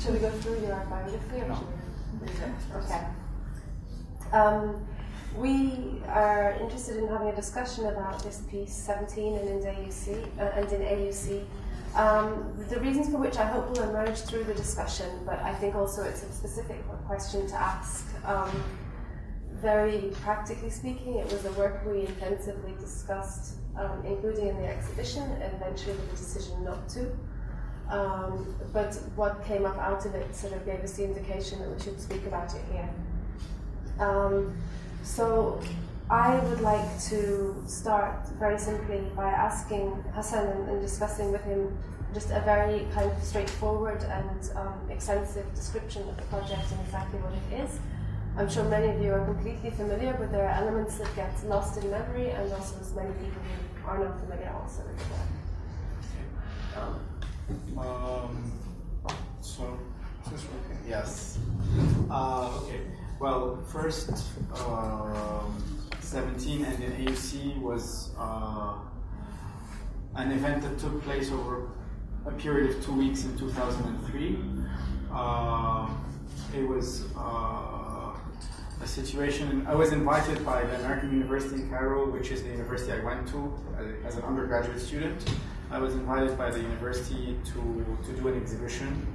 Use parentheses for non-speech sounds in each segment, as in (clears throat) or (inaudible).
shall we go through your biography or should we read it? Okay. Um, we are interested in having a discussion about this piece 17 and in AUC uh, and in AUC. Um, the reasons for which I hope will emerge through the discussion, but I think also it's a specific question to ask. Um, very practically speaking, it was a work we intensively discussed, um, including in the exhibition, and eventually the decision not to. Um, but what came up out of it sort of gave us the indication that we should speak about it here. Um, so I would like to start very simply by asking Hassan and, and discussing with him just a very kind of straightforward and um, extensive description of the project and exactly what it is. I'm sure many of you are completely familiar, but there are elements that get lost in memory, and also as many people who are not familiar also with. Um, so, this working? Yes. Uh, okay. Well, first, um, 17 and then AUC was uh, an event that took place over a period of two weeks in 2003. Uh, it was uh, a situation, I was invited by the American University in Cairo, which is the university I went to as an undergraduate student. I was invited by the university to, to do an exhibition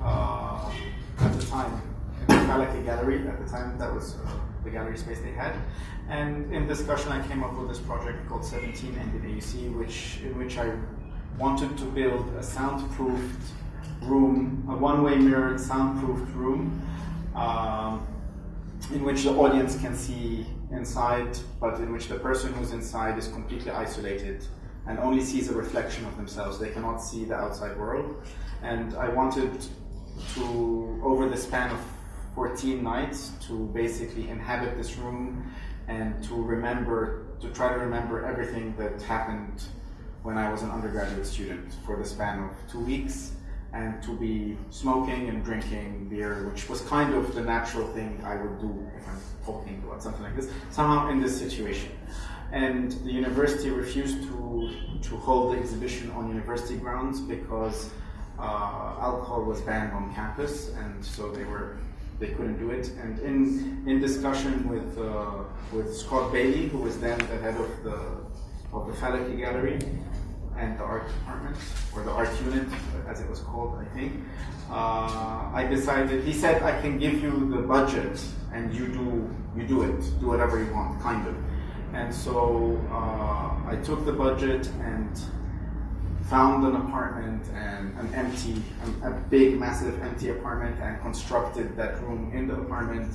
uh, at the time in the Falaki Gallery. At the time, that was uh, the gallery space they had. And in discussion, I came up with this project called 17 and the AUC, which in which I wanted to build a soundproofed room, a one-way mirrored soundproofed room, um, in which the audience can see inside, but in which the person who's inside is completely isolated and only sees a reflection of themselves. They cannot see the outside world. And I wanted to, over the span of 14 nights, to basically inhabit this room and to remember, to try to remember everything that happened when I was an undergraduate student for the span of two weeks and to be smoking and drinking beer, which was kind of the natural thing I would do if I'm talking about something like this, somehow in this situation. And the university refused to, to hold the exhibition on university grounds because uh, alcohol was banned on campus, and so they were they couldn't do it. And in in discussion with uh, with Scott Bailey, who was then the head of the of the Falaki Gallery and the art department or the art unit, as it was called, I think. Uh, I decided. He said, "I can give you the budget, and you do you do it, do whatever you want, kind of." And so uh, I took the budget and found an apartment and an empty, a, a big, massive empty apartment, and constructed that room in the apartment,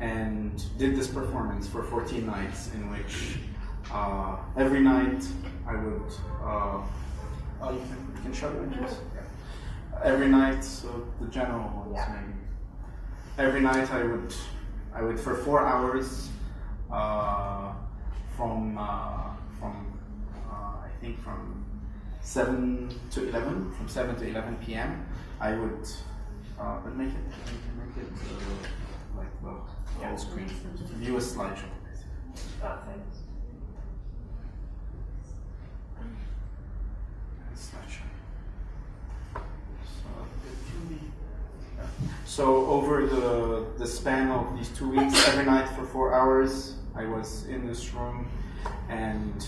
and did this performance for 14 nights, in which uh, every night I would. Uh, oh, you can, you can show the images. Yeah. Every night, so the general ones Yeah. maybe. Every night I would, I would for four hours. Uh, from uh, from uh, I think from seven to eleven, from seven to eleven p.m. I would, uh, but make it make it uh, like the full screen view a slideshow. oh, thanks. Slideshow. So, it can be- yeah. So over the the span of these two weeks, every night for four hours, I was in this room and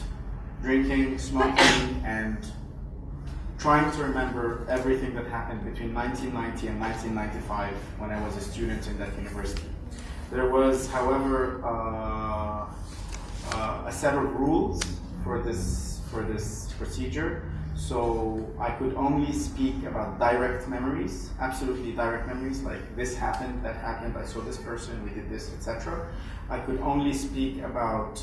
drinking, smoking, and trying to remember everything that happened between 1990 and 1995 when I was a student in that university. There was, however, uh, uh, a set of rules for this for this procedure. So I could only speak about direct memories, absolutely direct memories, like this happened, that happened, I saw this person, we did this, etc. I could only speak about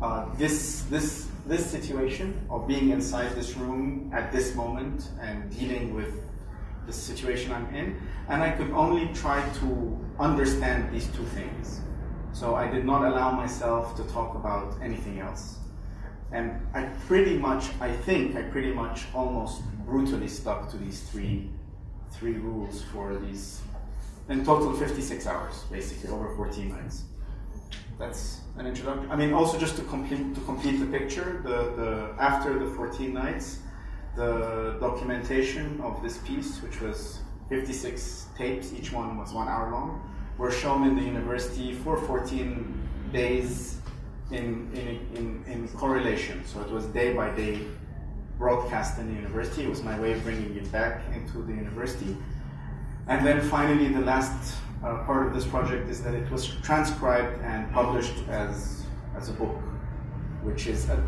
uh, this this this situation of being inside this room at this moment and dealing with the situation I'm in, and I could only try to understand these two things. So I did not allow myself to talk about anything else. And I pretty much, I think I pretty much almost brutally stuck to these three, three rules for these, in total 56 hours, basically, over 14 nights. That's an introduction. I mean, also just to complete, to complete the picture, the, the, after the 14 nights, the documentation of this piece, which was 56 tapes, each one was one hour long, were shown in the university for 14 days in, in, in, in correlation. So it was day by day broadcast in the university. It was my way of bringing it back into the university. And then finally, the last uh, part of this project is that it was transcribed and published as, as a book, which is a,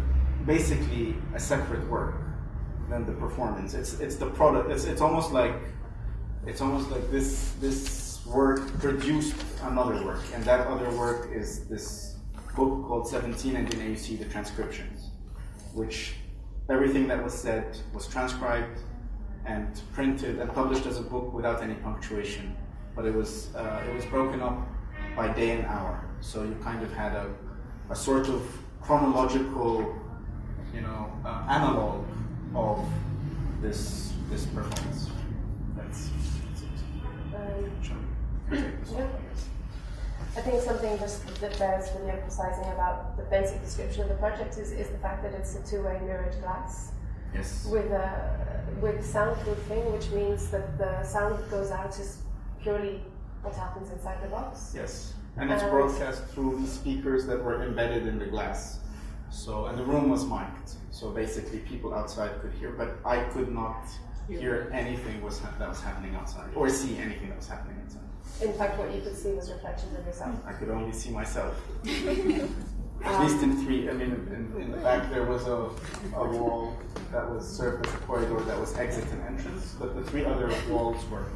basically a separate work than the performance. It's, it's the product, it's, it's almost like it's almost like this this work produced another work, and that other work is this book called 17 and AUC the transcriptions, which everything that was said was transcribed and printed and published as a book without any punctuation. But it was uh, it was broken up by day and hour, so you kind of had a, a sort of chronological, you know, uh, analog of this this performance. That's, that's. Um, I think something just that bears really emphasizing about the basic description of the project is, is the fact that it's a two-way mirrored glass Yes. with a with soundproofing, which means that the sound that goes out is purely what happens inside the box. Yes. And it's And- broadcast through the speakers that were embedded in the glass. So, and the room was mic'd. So basically, people outside could hear, but I could not hear anything was ha- that was happening outside, or see anything that was happening outside. In fact, what you could see was reflections of yourself. I could only see myself. (laughs) At um, least in three. I mean, in, in the back there was a, a wall that was served as a corridor that was exit and entrance, but the three other walls were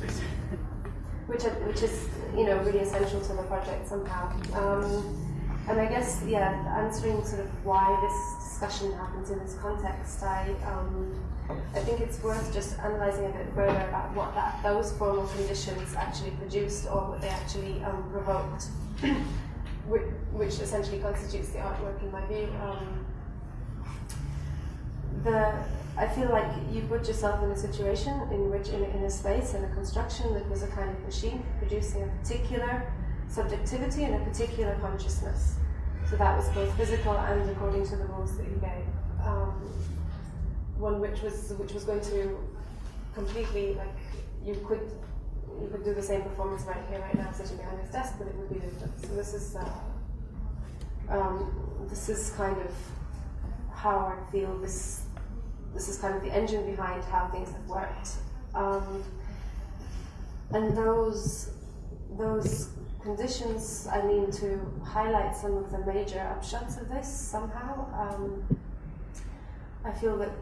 basically. (laughs) which are, which is you know really essential to the project somehow. Um, and I guess yeah, answering sort of why this discussion happens in this context, I um, I think it's worth just analysing a bit further about what that those formal conditions actually produced or what they actually um, provoked, (clears throat) which, which essentially constitutes the artwork in my view. Um, the I feel like you put yourself in a situation in which, in a, in a space, in a construction that was a kind of machine producing a particular subjectivity and a particular consciousness. So that was both physical and according to the rules that you gave. Um, one which was which was going to completely like you could you could do the same performance right here, right now, sitting behind this desk, but it would be different. So this is uh, um, this is kind of how I feel this this is kind of the engine behind how things have worked. Um, and those those conditions, I mean, to highlight some of the major upshots of this somehow. Um, I feel that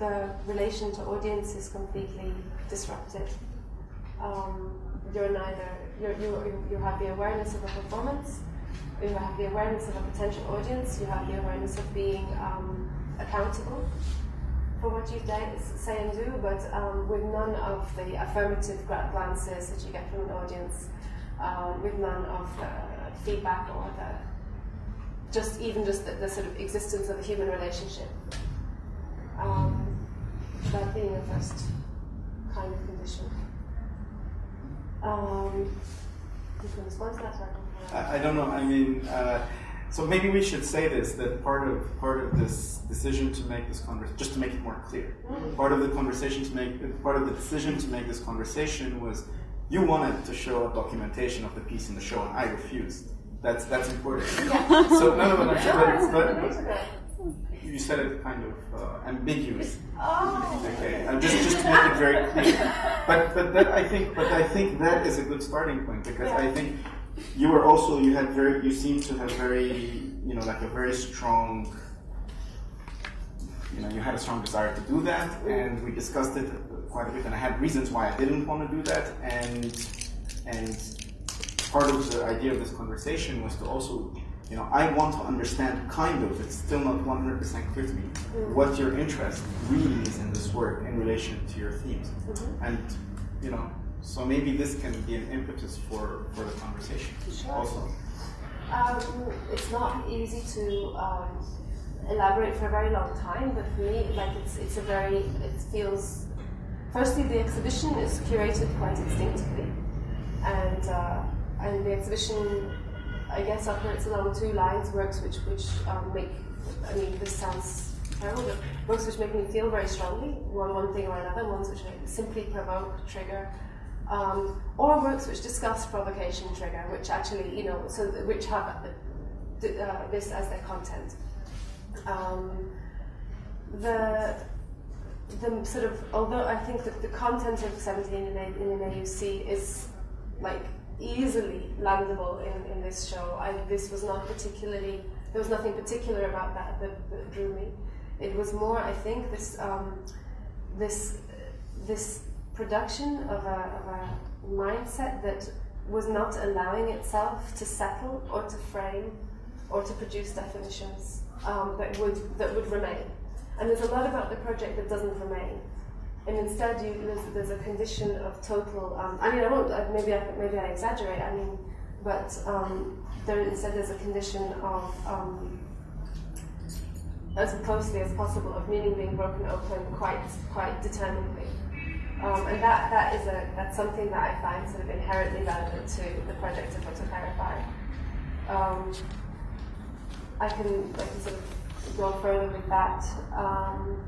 the relation to audience is completely disrupted. Um, you're neither you're, you you have the awareness of a performance, you have the awareness of a potential audience, you have the awareness of being um, accountable for what you say and do, but um, with none of the affirmative glances that you get from an audience, um, with none of the feedback or the just even just the, the sort of existence of the human relationship. Um, that being a first kind of condition. Um, you can respond to that. I, I don't know. I mean, uh, so maybe we should say this that part of part of this decision to make this conversation, just to make it more clear, part of the conversation to make part of the decision to make this conversation was you wanted to show a documentation of the piece in the show, and I refused. That's that's important. Yeah. (laughs) So no, no, no, but, No, but, you said it kind of uh, ambiguous. Oh. Okay, uh, just just to make it very clear. (laughs) But but that I think but I think that is a good starting point because I think you were also you had very you seem to have very you know like a very strong you know you had a strong desire to do that and we discussed it quite a bit and I had reasons why I didn't want to do that and and part of the idea of this conversation was to also you know I want to understand kind of it's still not 100% clear to me mm-hmm. what your interest really is in this work in relation to your themes. Mm-hmm. And you know so maybe this can be an impetus for for the conversation Sure. also Um, it's not easy to um, elaborate for a very long time, but for me, like it's it's a very it feels. Firstly, the exhibition is curated quite instinctively, and uh, and the exhibition, I guess, operates along two lines, works which which um, make. I mean, this sounds terrible, but books which make me feel very strongly, one, one thing or another, ones which simply provoke, trigger, um, or works which discuss provocation, trigger, which actually, you know, so which have uh, this as their content. Um, the the sort of although I think that the content of 17 in, a, in an AUC is like easily landable in, in this show. I, this was not particularly there was nothing particular about that that, that drew me. It was more, I think, this um, this this production of a, of a mindset that was not allowing itself to settle or to frame or to produce definitions um, that would that would remain. And there's a lot about the project that doesn't remain. And instead, you, there's, there's a condition of total. Um, I mean, I won't. Maybe I maybe I exaggerate. I mean, but um, there instead there's a condition of um, as closely as possible of meaning being broken open quite quite determinedly. Um, and that, that is a that's something that I find sort of inherently relevant to the project of Photo Clarify. Um, I can I can sort of go further with that, um,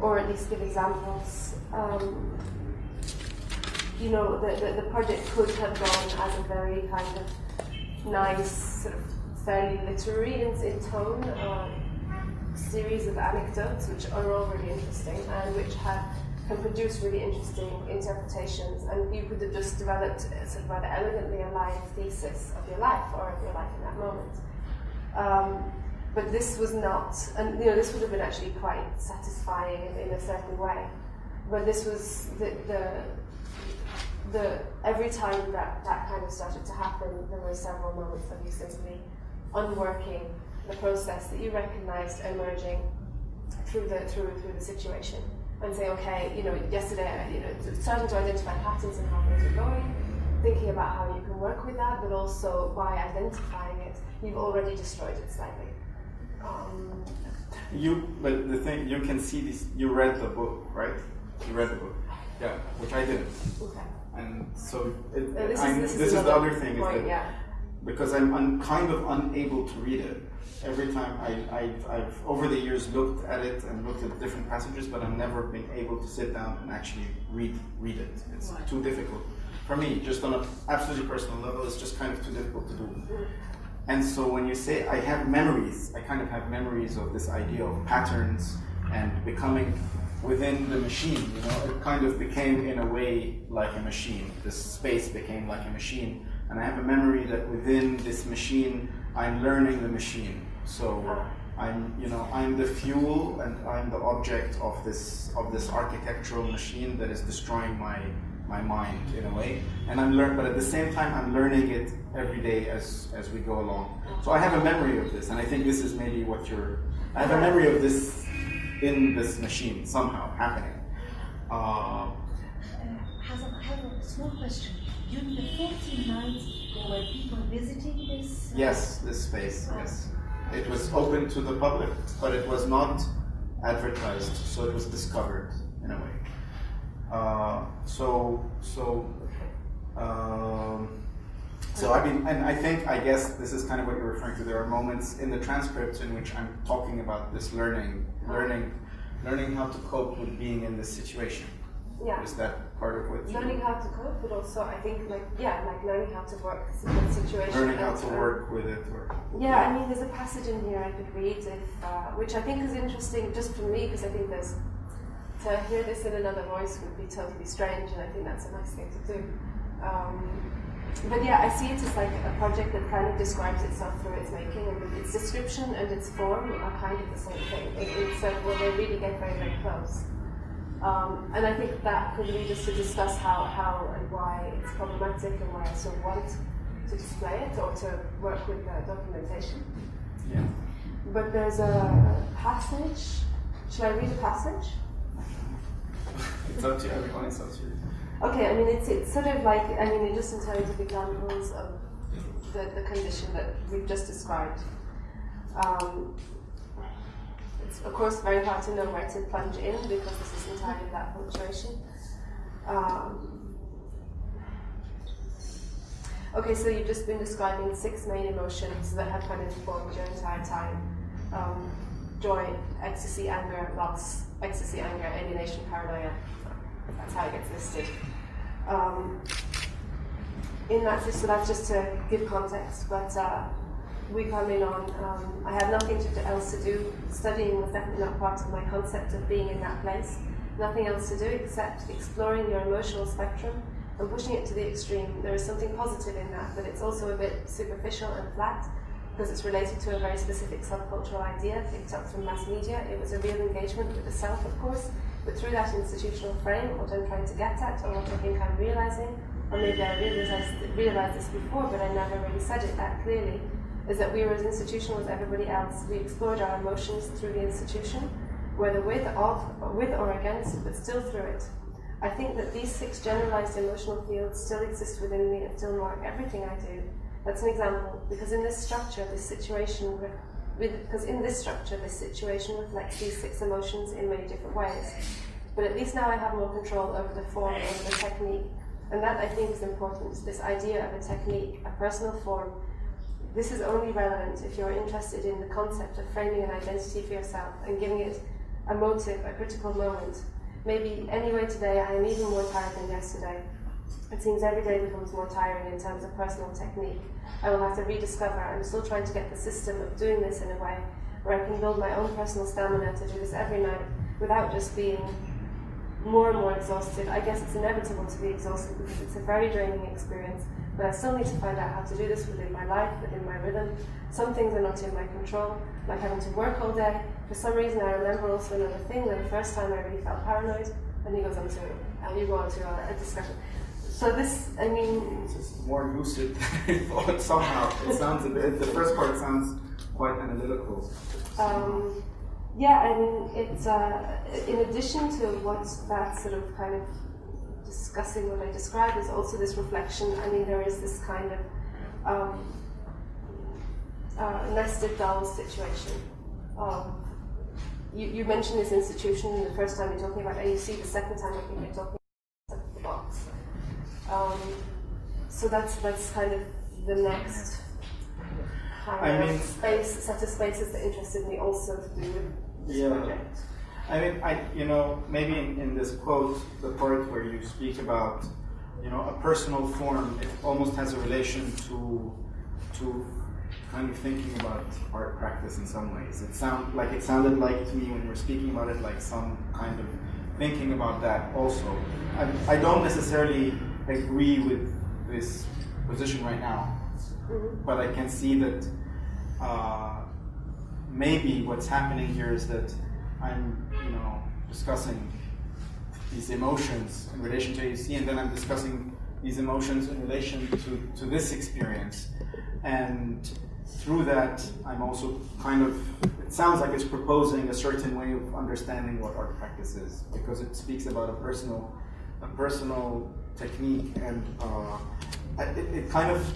or at least give examples. Um, you know, the, the, the project could have gone as a very kind of nice, sort of fairly literary in, in tone, uh, series of anecdotes which are all really interesting and which have can produce really interesting interpretations, and you could have just developed sort of rather elegantly a life thesis of your life or of your life in that moment. Um, but this was not, and you know, this would have been actually quite satisfying in, in a certain way. But this was the, the, the every time that that kind of started to happen, there were several moments of you simply unworking the process that you recognized emerging through the through through the situation and say, okay, you know, yesterday, you know, starting to identify patterns and how things are going, thinking about how you can work with that, but also by identifying it, you've already destroyed it slightly. Um, you, but the thing, you can see this, you read the book, right? You read the book. Yeah, which I didn't. Okay. And so, it, uh, this, is, this, this is, the other thing, point, is that yeah. because I'm, I'm kind of unable to read it, every time I, I, I've over the years looked at it and looked at different passages, but I've never been able to sit down and actually read read it. It's right. too difficult for me. Just on an absolutely personal level, it's just kind of too difficult to do. And so when you say I have memories, I kind of have memories of this idea of patterns and becoming within the machine. You know, it kind of became in a way like a machine. This space became like a machine, and I have a memory that within this machine, I'm learning the machine. So I'm, you know, I'm the fuel and I'm the object of this of this architectural machine that is destroying my my mind in a way. And I'm learn, but at the same time, I'm learning it every day as as we go along. So I have a memory of this, and I think this is maybe what you're. I have a memory of this in this machine somehow happening. Uh, uh, has a, I have a small question. During the 14 nights, there were people visiting this? Uh, yes, this space, yes. It was open to the public, but it was not advertised, so it was discovered in a way. Uh, so, so, um, so I mean, and I think, I guess this is kind of what you're referring to. There are moments in the transcripts in which I'm talking about this learning, learning, learning how to cope with being in this situation. Yeah. Is that part of what learning how to cope, but also I think like yeah, like learning how to work with situations. Learning how to work with it. Or, yeah, yeah, I mean, there's a passage in here I could read if, uh, which I think is interesting just for me because I think there's to hear this in another voice would be totally strange, and I think that's a nice thing to do. Um, but yeah, I see it as like a project that kind of describes itself through its making, and its description and its form are kind of the same thing. It, it's uh, well, they really get very, very close. Um, and I think that could lead us to discuss how, how and why it's problematic and why I still want to display it or to work with the documentation. Yeah. But there's a passage. Shall I read a passage? it's up to everyone, it's up to you. Okay, I mean, it's, it's sort of like, I mean, just in terms of examples of the, the condition that we've just described. Um, it's of course very hard to know where to plunge in because this is entirely that punctuation. Um, okay, so you've just been describing six main emotions that have kind of informed your entire time. Um, joy, ecstasy, anger, loss, ecstasy, anger, alienation, paranoia. That's how it gets listed. Um, in that, so that's just to give context, but uh, we come in on, um, I have nothing to, else to do. Studying was definitely not part of my concept of being in that place. Nothing else to do except exploring your emotional spectrum and pushing it to the extreme. There is something positive in that, but it's also a bit superficial and flat because it's related to a very specific subcultural idea picked up from mass media. It was a real engagement with the self, of course, but through that institutional frame, what I'm trying to get at, or what I think I'm realizing, or maybe I realized, realized this before, but I never really said it that clearly, is that we were as institutional as everybody else. We explored our emotions through the institution, whether with, of, with or against, but still through it. I think that these six generalized emotional fields still exist within me and still mark everything I do. That's an example, because in this structure, this situation, because in this structure, this situation reflects these six emotions in many different ways. But at least now I have more control over the form, over the technique. And that I think is important, this idea of a technique, a personal form. This is only relevant if you're interested in the concept of framing an identity for yourself and giving it a motive, a critical moment. Maybe anyway today I am even more tired than yesterday. It seems every day becomes more tiring in terms of personal technique. I will have to rediscover. I'm still trying to get the system of doing this in a way where I can build my own personal stamina to do this every night without just being more and more exhausted. I guess it's inevitable to be exhausted because it's a very draining experience, but I still need to find out how to do this within my life, within my rhythm. Some things are not in my control, like having to work all day. For some reason, I remember also another thing, that the first time I really felt paranoid, and he goes on to, and you go on to a, a discussion. So this, I mean, it's just more lucid thought. Somehow, it sounds a bit. The first part sounds quite analytical. Um, yeah, I mean, it's uh, in addition to what that sort of kind of discussing what I described is also this reflection. I mean, there is this kind of um, uh, nested dolls situation. Um, you, you mentioned this institution the first time you're talking about it, you see the second time I think you're talking about the box. Um, so that's that's kind of the next kind I of mean- space set of spaces that interested me also to do with this Yeah. project. I mean, I you know maybe in, in this quote, the part where you speak about you know a personal form, it almost has a relation to to kind of thinking about art practice in some ways. It sound like it sounded like to me when you were speaking about it, like some kind of thinking about that also. I, I don't necessarily agree with this position right now, Mhm. but I can see that uh, maybe what's happening here is that I'm, you know, discussing these emotions in relation to AUC, and then I'm discussing these emotions in relation to, to this experience. And through that, I'm also kind of, it sounds like it's proposing a certain way of understanding what art practice is, because it speaks about a personal, a personal technique, and uh, it, it kind of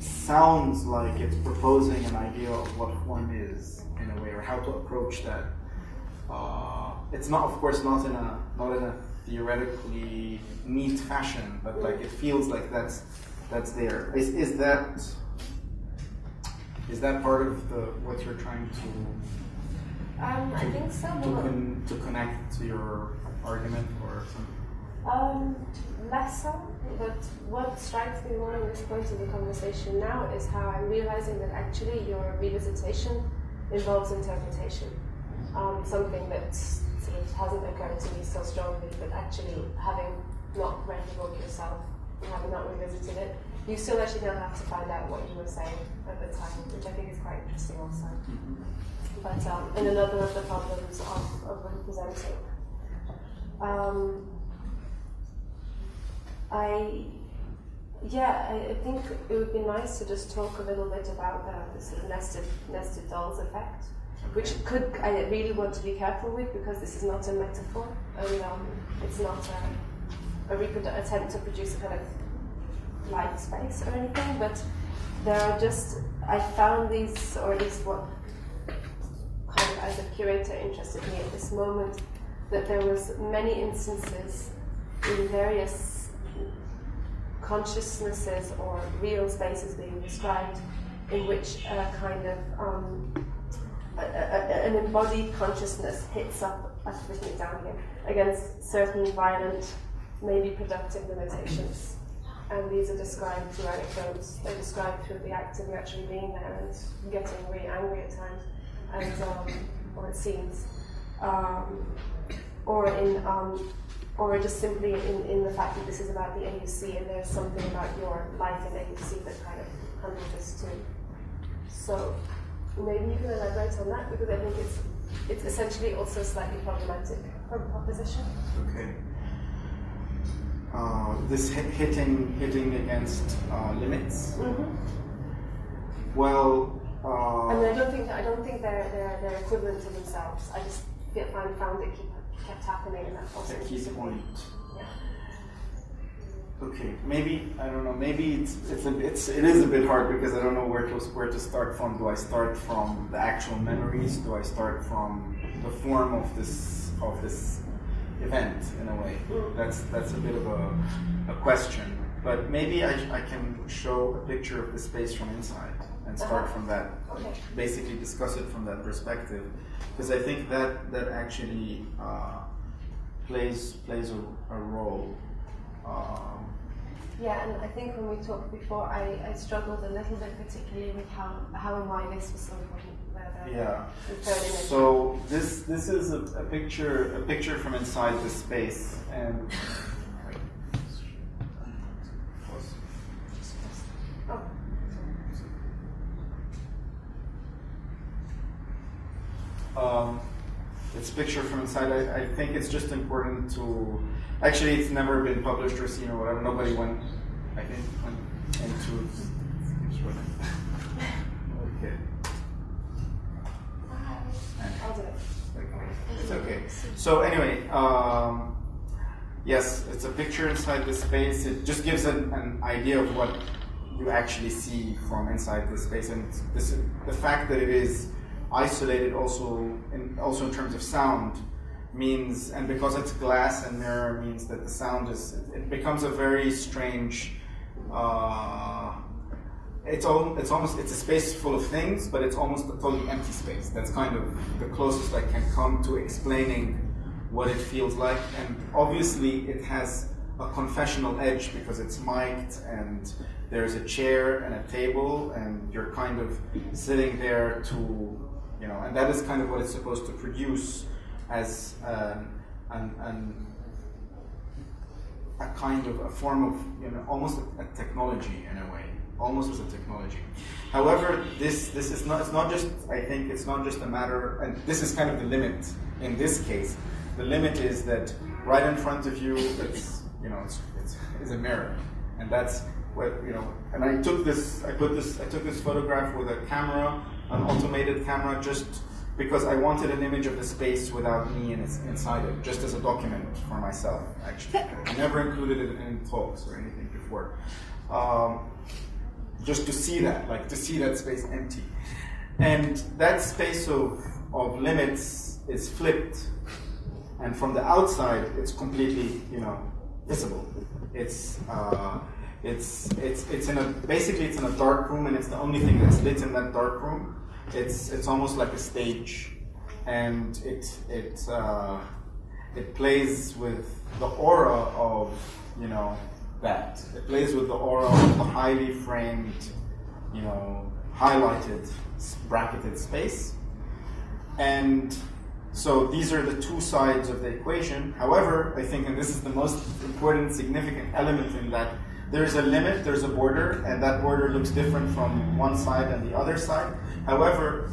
sounds like it's proposing an idea of what form is in a way, or how to approach that. Uh, it's not, of course, not in a not in a theoretically neat fashion, but like it feels like that's that's there. Is is that is that part of the what you're trying to Um, I think so. to, con, to connect to your argument or something? Um, less so, but what strikes me more in this point of the conversation now is how I'm realizing that actually your revisitation involves interpretation. Um, something that sort of hasn't occurred to me so strongly, but actually having not read the book yourself and having not revisited it, you still actually now have to find out what you were saying at the time, which I think is quite interesting also. But um, and another of the problems of, of representing. Um, I, yeah, I, I think it would be nice to just talk a little bit about the, the sort of nested nested dolls effect, which could I really want to be careful with because this is not a metaphor. And um, it's not a, a attempt to produce a kind of light space or anything, but there are just I found these, or at least what kind of as a curator interested me at this moment, that there was many instances in various consciousnesses or real spaces being described in which a kind of um, a, a, an embodied consciousness hits up, I've it down here, against certain violent, maybe productive limitations. And these are described through anecdotes. They're described through the act of actually being there and getting really angry at times, and um, or it seems, um, or in um, or just simply in, in the fact that this is about the AUC and there's something about your life in AUC that kind of handles this too. So maybe you can elaborate on that because I think it's it's essentially also slightly problematic proposition. Okay. Uh, this hit, hitting hitting against uh, limits. Mm-hmm. Well, uh, I mean, I don't think I don't think they're they're, they're equivalent to themselves. I just found found it keep, kept happening, and that also. a key point. Okay, maybe I don't know. Maybe it's it's a, it's it is a bit hard because I don't know where to where to start from. Do I start from the actual memories? Do I start from the form of this of this event in a way? That's that's a bit of a, a question. But maybe I, I can show a picture of the space from inside and start Uh-huh. from that. Okay. Basically, discuss it from that perspective, because I think that that actually uh, plays plays a, a role. Um, Yeah, and I think when we talked before, I, I struggled a little bit, particularly with how how and why this was so important. Yeah. the third image. So this this is a, a picture a picture from inside the space and. oh, Um, it's picture from inside. I, I think it's just important to. Actually, it's never been published or seen or whatever. Nobody went. I think went into. okay. It's okay. So anyway, um, yes, it's a picture inside the space. It just gives an, an idea of what you actually see from inside the space, and this, the fact that it is isolated also in, also in terms of sound means, and because it's glass and mirror, means that the sound is it becomes a very strange. Uh, it's all it's almost it's a space full of things, but it's almost a totally empty space. That's kind of the closest I can come to explaining what it feels like. And obviously, it has a confessional edge because it's mic'd and there's a chair and a table, and you're kind of sitting there to, you know, and that is kind of what it's supposed to produce as um, an, an a kind of a form of you know almost a, technology in a way almost as a technology. However this this is not it's not just i think it's not just a matter and this is kind of the limit in this case. The limit is that right in front of you it's you know it's, it's, it's a mirror. And that's what you know and i took this i put this i took this photograph with a camera an automated camera just because I wanted an image of the space without me in its, inside it, just as a document for myself, actually. I never included it in talks or anything before. Um, just to see that, like to see that space empty. And that space of, of limits is flipped, and from the outside, it's completely, you know, visible. It's, uh, it's, it's, it's in a, basically it's in a dark room, and it's the only thing that's lit in that dark room it's it's almost like a stage, and it it uh, it plays with the aura of you know that. It plays with the aura of the highly framed, you know, highlighted bracketed space, and so these are the two sides of the equation. However, I think, and this is the most important, significant element in that there's a limit, there's a border, and that border looks different from one side and the other side. However,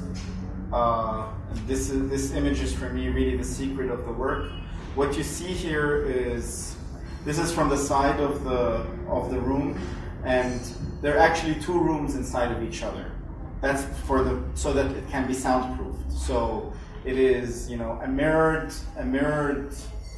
uh, this is, this image is for me really the secret of the work. What you see here is this is from the side of the of the room, and there are actually two rooms inside of each other. That's for the so that it can be soundproofed. So it is you know a mirrored a mirrored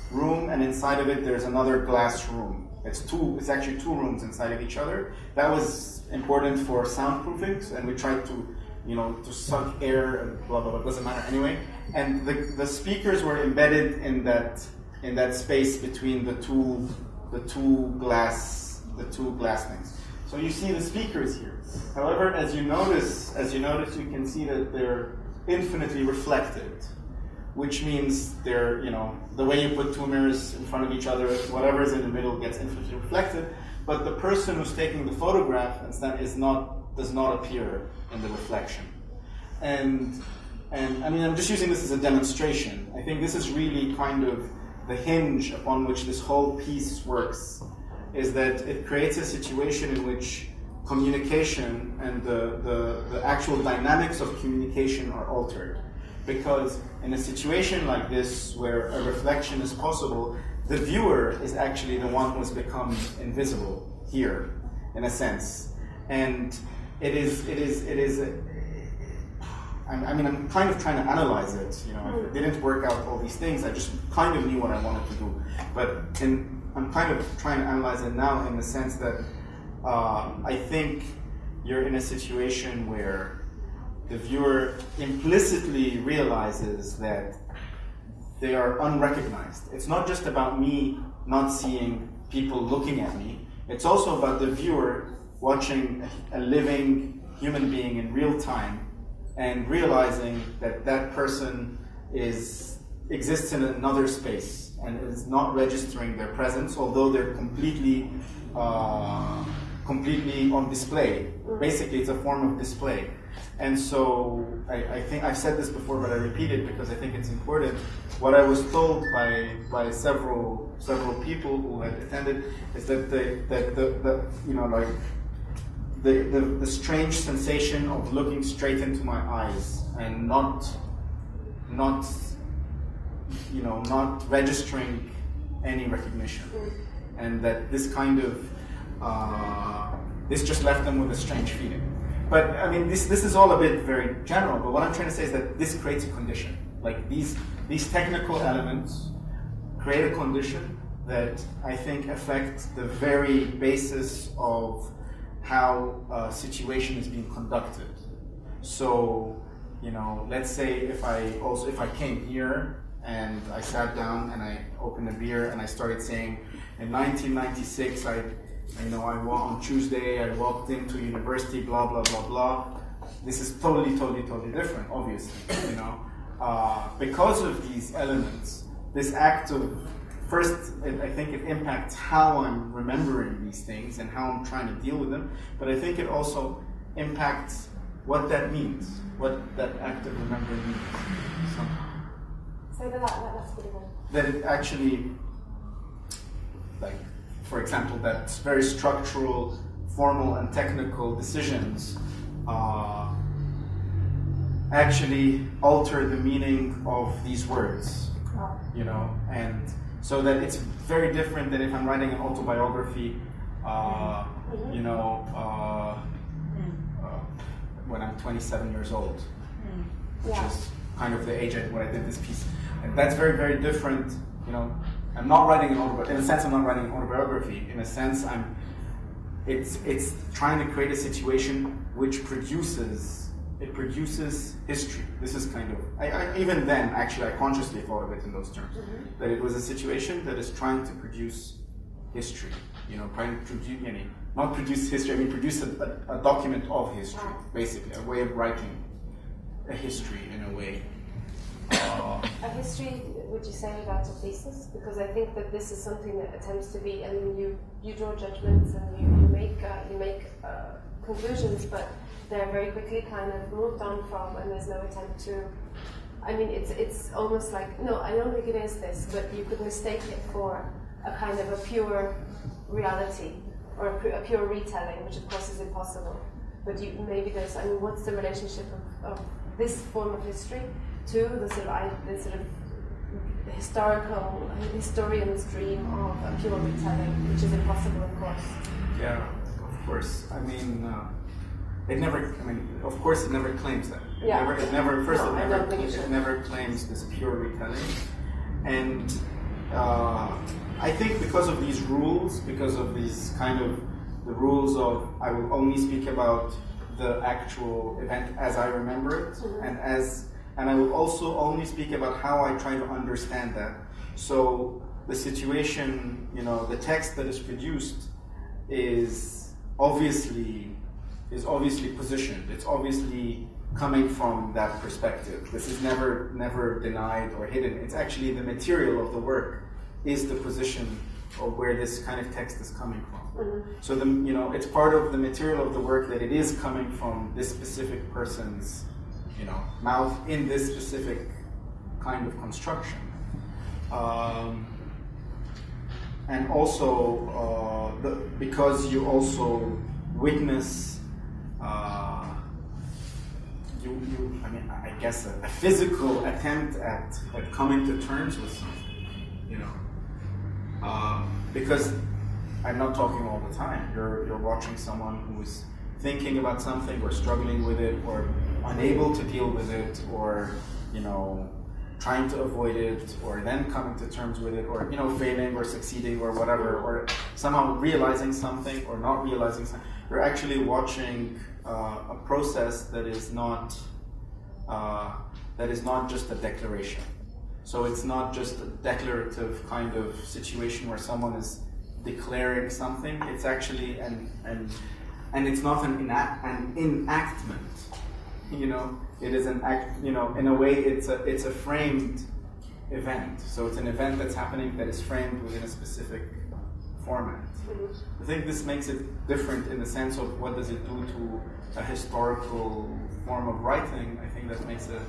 room, and inside of it there's another glass room. It's two. It's actually two rooms inside of each other. That was important for soundproofing, and we tried to, you know, to suck air and blah blah blah. Doesn't matter anyway. And the, the speakers were embedded in that in that space between the two the two glass the two glass things. So you see the speakers here. However, as you notice, as you notice, you can see that they're infinitely reflected, which means they're, you know, the way you put two mirrors in front of each other, whatever is in the middle gets infinitely reflected, but the person who's taking the photograph is not, does not appear in the reflection. And, and I mean, I'm just using this as a demonstration. I think this is really kind of the hinge upon which this whole piece works, is that it creates a situation in which communication and the, the, the actual dynamics of communication are altered. Because in a situation like this, where a reflection is possible, the viewer is actually the one who has become invisible here, in a sense. And it is, it is, it is, I mean, I'm kind of trying to analyze it. You know, it didn't work out all these things. I just kind of knew what I wanted to do. But in, I'm kind of trying to analyze it now in the sense that uh, I think you're in a situation where the viewer implicitly realizes that they are unrecognized. It's not just about me not seeing people looking at me. It's also about the viewer watching a living human being in real time and realizing that that person is exists in another space and is not registering their presence, although they're completely uh, completely on display. Basically, it's a form of display. And so I, I, think I've said this before, but I repeat it because I think it's important. What I was told by by several several people who had attended is that the that the, the you know like the, the, the strange sensation of looking straight into my eyes and not not you know not registering any recognition. And that this kind of uh, this just left them with a strange feeling. But I mean this this is all a bit very general but what I'm trying to say is that this creates a condition. Like these these technical elements create a condition that I think affects the very basis of how a situation is being conducted. So, you know, let's say if I also if I came here and I sat down and I opened a beer and I started saying, in 1996, I, you know, I on Tuesday, I walked into university, blah blah blah blah. This is totally, totally, totally different, obviously, you know, uh, because of these elements. This act of first, I think it impacts how I'm remembering these things and how I'm trying to deal with them, but I think it also impacts what that means, what that act of remembering means. So, that, that, that's pretty good. That it actually, like, for example, that very structural, formal, and technical decisions uh, actually alter the meaning of these words, you know, and so that it's very different than if I'm writing an autobiography, uh, mm-hmm. you know, uh, mm. uh, when I'm 27 years old, mm. which yeah. is kind of the age at when I did this piece. And that's very, very different, you know. I'm not writing an autobiography, in a sense I'm not writing an autobiography, in a sense I'm, it's, it's trying to create a situation which produces it produces history. This is kind of, I, I, even then, actually, I consciously thought of it in those terms. Mm-hmm. That it was a situation that is trying to produce history. You know, trying to produce, you know, not produce history, I mean, produce a, a, a document of history, basically, a way of writing a history in a way. Uh, a history, would you say, without a thesis? Because I think that this is something that attempts to be, I mean, you, you draw judgments and you, you make, uh, you make uh, conclusions, but they're very quickly kind of moved on from, and there's no attempt to. I mean, it's it's almost like no, I don't think it is this, but you could mistake it for a kind of a pure reality or a, a pure retelling, which of course is impossible. But you, maybe there's. I mean, what's the relationship of, of this form of history to the sort of the sort of historical historian's dream of a pure retelling, which is impossible, of course. Yeah, of course. I mean. Uh, it never, I mean, of course, it never claims that. It yeah. Never, it never, first, no, it, never, it, it never claims this pure retelling. And uh, I think because of these rules, because of these kind of the rules of I will only speak about the actual event as I remember it, mm-hmm. and as and I will also only speak about how I try to understand that. So the situation, you know, the text that is produced is obviously is obviously positioned. It's obviously coming from that perspective. This is never never denied or hidden. It's actually the material of the work is the position of where this kind of text is coming from. Mhm. So the you know it's part of the material of the work that it is coming from this specific person's you know mouth in this specific kind of construction. Um, and also uh, the, because you also witness uh, you, you I mean I guess a, a physical attempt at, at coming to terms with something you know? Uh, because I'm not talking all the time. You're you're watching someone who's thinking about something or struggling with it or unable to deal with it or you know trying to avoid it or then coming to terms with it or you know failing or succeeding or whatever or somehow realizing something or not realizing something. You're actually watching uh, a process that is not uh, that is not just a declaration. So it's not just a declarative kind of situation where someone is declaring something. It's actually an, an and it's not an, an enactment you know? It is an act you know in a way it's a it's a framed event. So it's an event that's happening that is framed within a specific format i think this makes it different in the sense of what does it do to a historical form of writing i think that makes it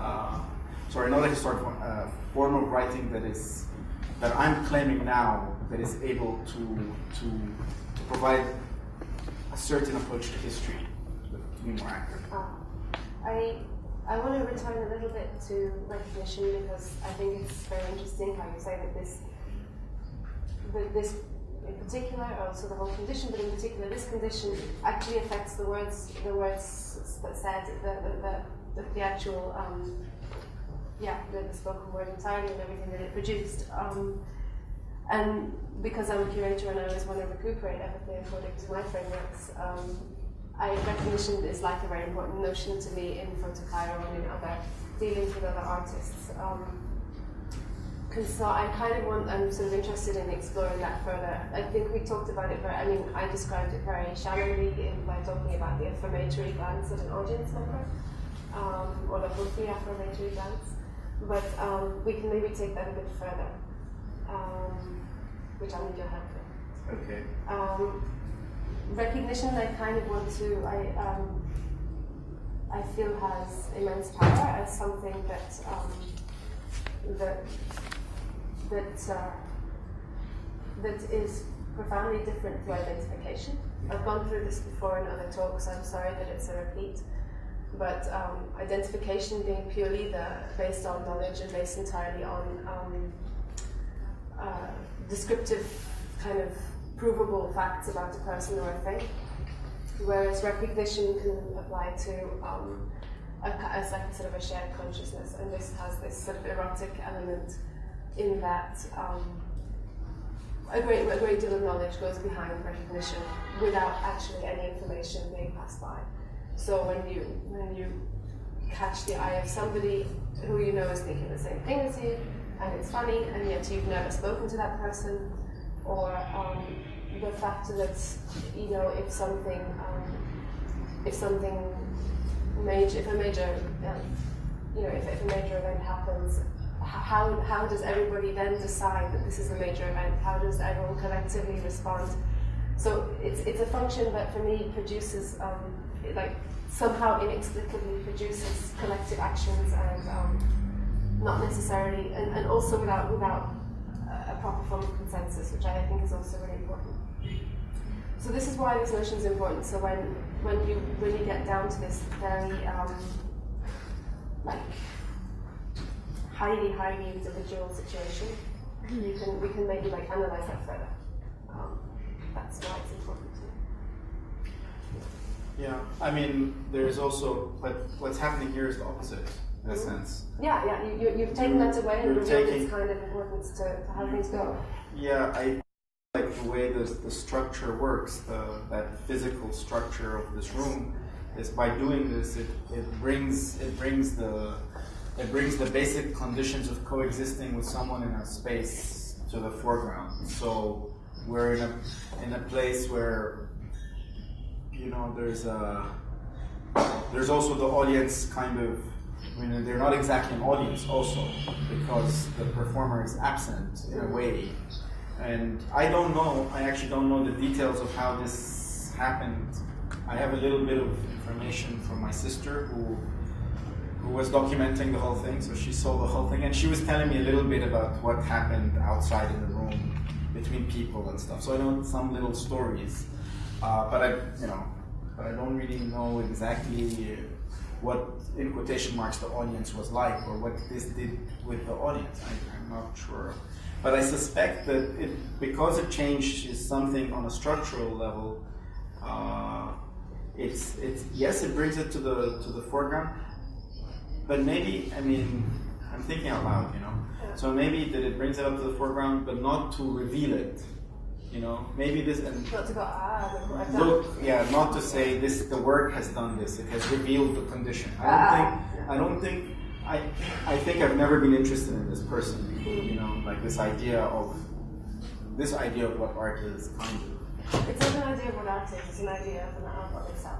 uh, sorry not a historical form, uh, form of writing that is that i'm claiming now that is able to to, to provide a certain approach to history to be more accurate Ah. I I want to return a little bit to recognition because I think it's very interesting how you say that this this in particular, or also the whole condition, but in particular this condition actually affects the words the words that said the the, the, the, actual um, yeah the, spoken word entirely and everything that it produced. Um, and because I'm a curator and I always want to recuperate everything according to my frameworks, um, I recognition is like a very important notion to me in Photo Cairo and in other dealings with other artists. Um, so I kind of want, I'm sort of interested in exploring that further. I think we talked about it very, I mean, I described it very shallowly in, by talking about the affirmatory glance of an audience member, um, or the Hufi affirmatory glance. But um, we can maybe take that a bit further, um, which I need your help with okay um, recognition I kind of want to I um, I feel has immense power as something that um, that that uh, that is profoundly different to identification. I've gone through this before in other talks. I'm sorry that it's a repeat, but um, identification being purely the based on knowledge and based entirely on um, uh, descriptive kind of provable facts about a person or a thing, whereas recognition can apply to um, a, a sort of a shared consciousness, and this has this sort of erotic element in that um, a great a great deal of knowledge goes behind recognition without actually any information being passed by. So when you when you catch the eye of somebody who you know is thinking the same thing as you, and it's funny, and yet you've never spoken to that person, or um, the fact that you know if something um, if something major if a major um, you know if, if a major event happens how, how does everybody then decide that this is a major event? How does everyone collectively respond? So it's, it's a function that for me produces um, like somehow inexplicably produces collective actions and um, not necessarily and, and also without without a proper form of consensus which I think is also really important. So this is why this notion is important. So when when you really get down to this very um, like highly highly individual situation, you can we can maybe like analyze that further. Um, that's why it's important. To. Yeah, I mean, there's also, but what's happening here is the opposite, in a Mhm. sense. Yeah, yeah. You, you you've taken that away and You're revealed taking- its kind of importance to, to how things go. Yeah, I like the way the, the structure works, the, that physical structure of this room, is by doing this, it, it brings it brings the it brings the basic conditions of coexisting with someone in a space to the foreground. So we're in a in a place where you know there's a there's also the audience kind of. I mean, they're not exactly an audience also because the performer is absent in a way, and I don't know. I actually don't know the details of how this happened. I have a little bit of information from my sister who who was documenting the whole thing, so she saw the whole thing, and she was telling me a little bit about what happened outside in the room between people and stuff. So I know some little stories, uh, but I, you know, but I don't really know exactly what, in quotation marks, the audience was like or what this did with the audience. I, am not sure, but I suspect that it, because it changes something on a structural level. Uh, it's, it's yes, it brings it to the to the foreground, but maybe, I mean, I'm thinking out loud, you know. So maybe that it brings it up to the foreground, but not to reveal it. You know, maybe this and not to go ah. Look, yeah, not to say this. The work has done this. It has revealed the condition. I don't Ah. think. I don't think. I. I think I've never been interested in this personally. You know, like this idea of this idea of what art is, kind of. It's not an idea of what art is, it's an idea of an art of itself,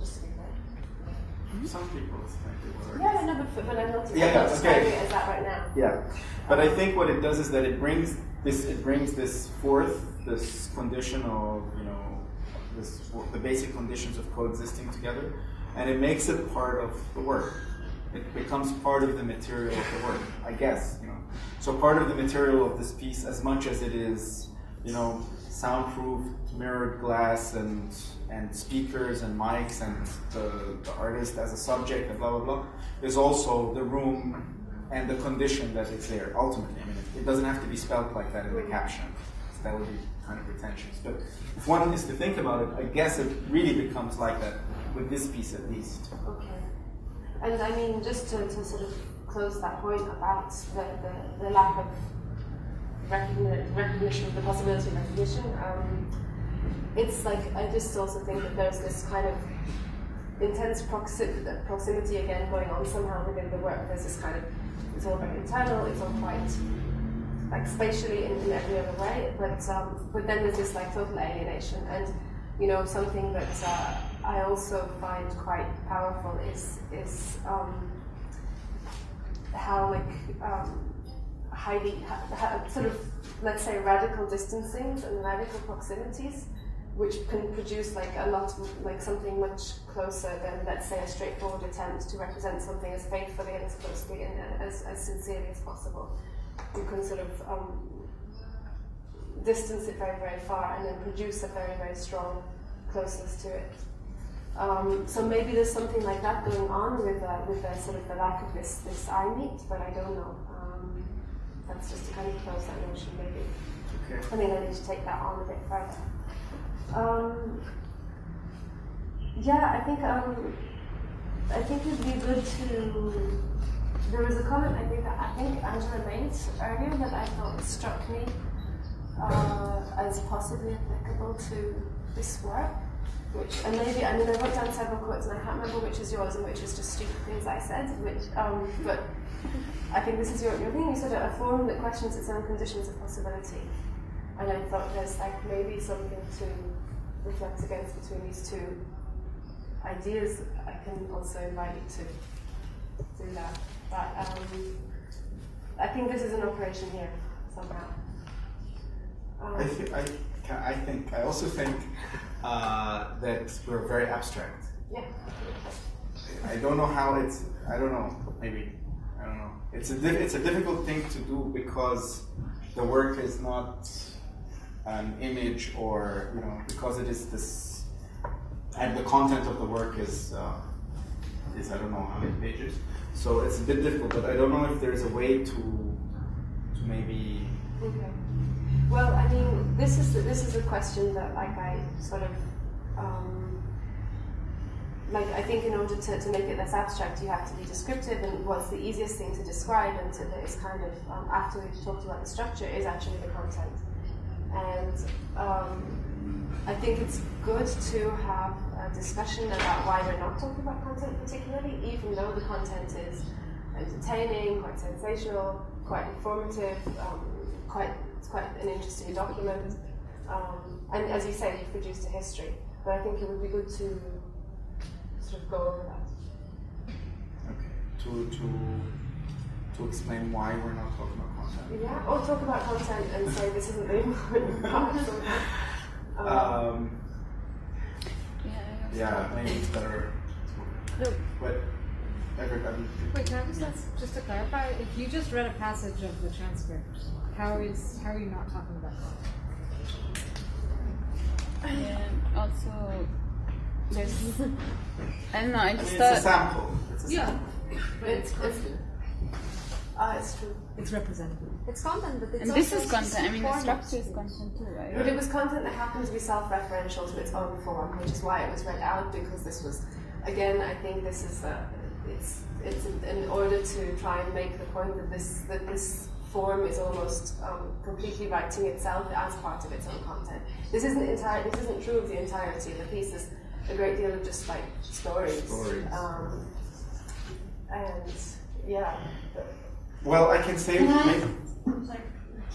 just to be. Mm-hmm. Some people think it was. Yeah, no, but, but I'm not, Yeah, I'm okay. it as that right now. Yeah, but I think what it does is that it brings this. It brings this forth, this condition of you know, this the basic conditions of coexisting together, and it makes it part of the work. It becomes part of the material of the work, I guess. You know, so part of the material of this piece, as much as it is, you know, soundproof, mirrored glass, and and speakers and mics, and the, the artist as a subject, and blah blah blah, is also the room and the condition that it's there. Ultimately, I mean, it, doesn't have to be spelled like that in the caption. That would be kind of pretentious. But if one is to think about it, I guess it really becomes like that with this piece at least. Okay. And I mean, just to, to sort of close that point about the, the, the lack of recogni- recognition of the possibility of recognition, um, it's like, I just also think that there's this kind of intense proxi- proximity again going on somehow within the work. There's this kind of, it's all very internal, it's all quite like spatially in, in every other way, but um, but then there's this like total alienation, and you know something that uh, I also find quite powerful is is um, how like um, highly sort of let's say radical distancings and radical proximities, which can produce like a lot like something much closer than let's say a straightforward attempt to represent something as faithfully and as closely and uh, as, as sincerely as possible you can sort of um, distance it very, very far and then produce a very, very strong closeness to it. Um, so maybe there's something like that going on with uh, with the sort of the lack of this this eye meet, but I don't know. That's just to kind of close that notion, maybe. Okay. I think I need to take that on a bit further. Um, yeah, I think um, I think it'd be good to. There was a comment I think that I think Angela made earlier that I thought struck me uh, as possibly applicable to this work. Which and maybe I mean I wrote down several quotes and I can't remember which is yours and which is just stupid things I said. Which um, but I think this is your your thing. You said a forum that questions its own conditions of possibility, and I thought there's like maybe something to reflect against between these two ideas. I can also invite you to do that. But um, I think this is an operation here somehow. Um, I, th- I, I think, I also think uh, that we're very abstract. yeah. I don't know how it's, I don't know, maybe, I don't know. It's a, di- it's a difficult thing to do because the work is not an image or, you know, because it is this, and the content of the work is, uh, is I don't know how many pages. So it's a bit difficult, but I don't know if there's a way to, to maybe Okay. Well, I mean, this is this is a question that, like, I sort of, um, like, I think in order to, to make it less abstract, you have to be descriptive, and what's the easiest thing to describe, and to, that is kind of um, after we've talked about the structure, is actually the content. And um, I think it's good to have a discussion about why we're not talking about content particularly, even though the content is entertaining, quite sensational, quite informative, um, quite it's quite an interesting document. Um, and as you say, you've produced a history, but I think it would be good to sort of go over that. Okay. To to to explain why we're not talking about content. Yeah, or talk about content and say this isn't the (laughs) important part. Um, Um, Yeah. yeah, maybe it's better. No. But everybody. Wait, can I just ask, just to clarify, if you just read a passage of the transcript, how is how are you not talking about that? Yeah. Also, there's. I don't know. I I just mean, it's a sample. It's a Yeah. sample. it's, it's, uh, it's true. It's representative. It's content, but it's And this is content. I mean, the structure is content too, right? But it was content that happened to be self-referential to its own form, which is why it was read out because this was, again, I think this is uh, it's it's in, in order to try and make the point that this that this form is almost um, completely writing itself as part of its own content. This isn't entire. This isn't true of the entirety of the piece. There's a great deal of just like stories. Stories. Um, and yeah. Well, I can say. Can I- maybe- I'm sorry.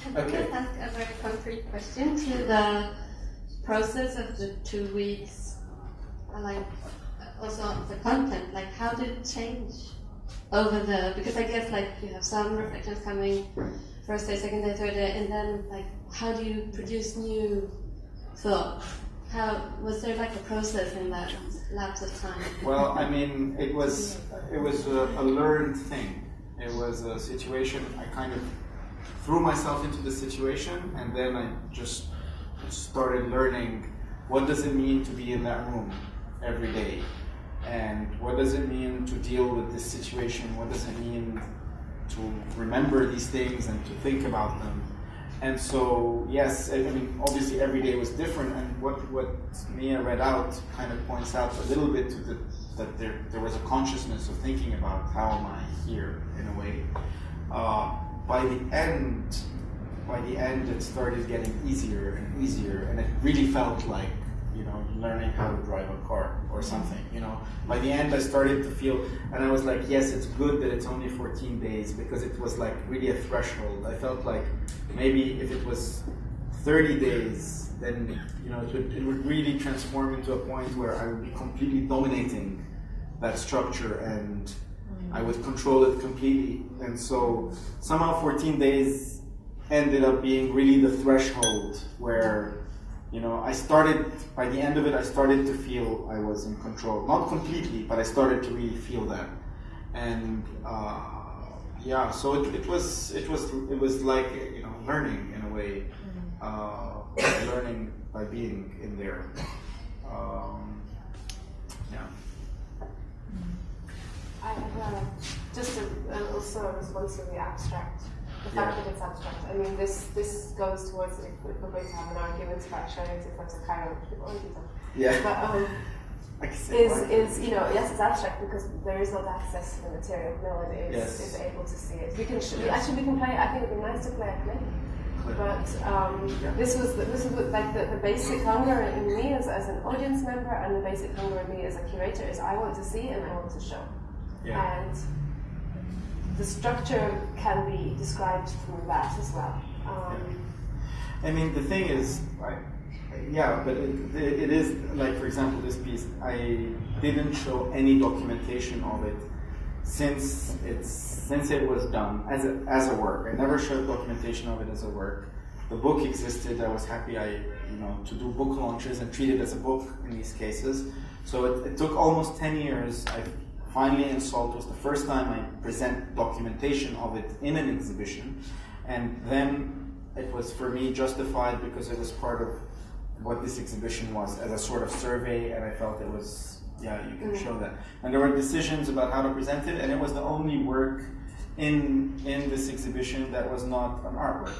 Can I Okay. just ask a very concrete question to the process of the two weeks? Like, also the content, like how did it change over the, because I guess like you have some reflections coming first day, second day, third day, and then like how do you produce new thoughts? How, was there like a process in that lapse of time? Well, I mean, it was it was a, a learned thing. It was a situation. I kind of threw myself into the situation, and then I just started learning what does it mean to be in that room every day, and what does it mean to deal with this situation. What does it mean to remember these things and to think about them. And so, yes, I mean, obviously every day was different, and what, what Mia read out kind of points out a little bit to the, that there, there was a consciousness of thinking about how am I here, in a way. Uh, by the end, by the end, it started getting easier and easier, and it really felt like, you know, learning how to drive a car or something, you know. By the end, I started to feel, and I was like, yes, it's good that it's only 14 days because it was like really a threshold. I felt like maybe if it was 30 days, then, you know, it would, it would really transform into a point where I would be completely dominating that structure and I would control it completely. And so somehow 14 days ended up being really the threshold where you know I started by the end of it I started to feel I was in control. Not completely but I started to really feel that. And uh, yeah so it, it was it was it was like you know learning in a way uh, learning by being in there. Um, yeah. I have uh, just a, also a response to the abstract. The fact Yeah. that it's abstract. I mean, this this goes towards if, if we're going to have an argument about showing front of Cairo, which we've already done. yeah But um, (laughs) I can say is is you know yes, it's abstract because there is not access to the material. No one is, Yes. is able to see it. We can Yes. actually we can play. I think it'd be nice to play a play. But um, Yeah. this was the, this was the- like the, the basic hunger in me as, as an audience member and the basic hunger in me as a curator is I want to see and I want to show yeah and the structure can be described through that as well. Um, I mean, the thing is, I, yeah, but it, it, it is like, for example, this piece. I didn't show any documentation of it since it's since it was done as a, as a work. I never showed documentation of it as a work. The book existed. I was happy. I you know to do book launches and treat it as a book in these cases. So it, it took almost ten years. I finally in Salt was the first time I present documentation of it in an exhibition, and then it was for me justified because it was part of what this exhibition was as a sort of survey, and I felt it was yeah you can show that. And there were decisions about how to present it, and it was the only work in in this exhibition that was not an artwork.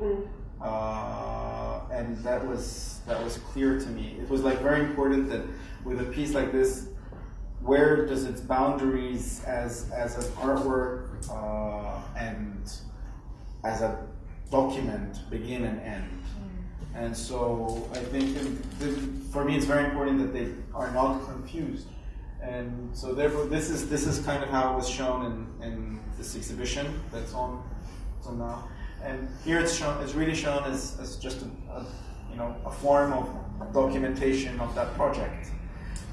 mm, Uh, and that was that was clear to me. It was like very important that with a piece like this, where does its boundaries as as an artwork uh, and as a document begin and end? And so I think in, th- for me it's very important that they are not confused. And so therefore this is this is kind of how it was shown in, in this exhibition that's on so now. And here it's shown it's really shown as, as just a, a you know a form of documentation of that project.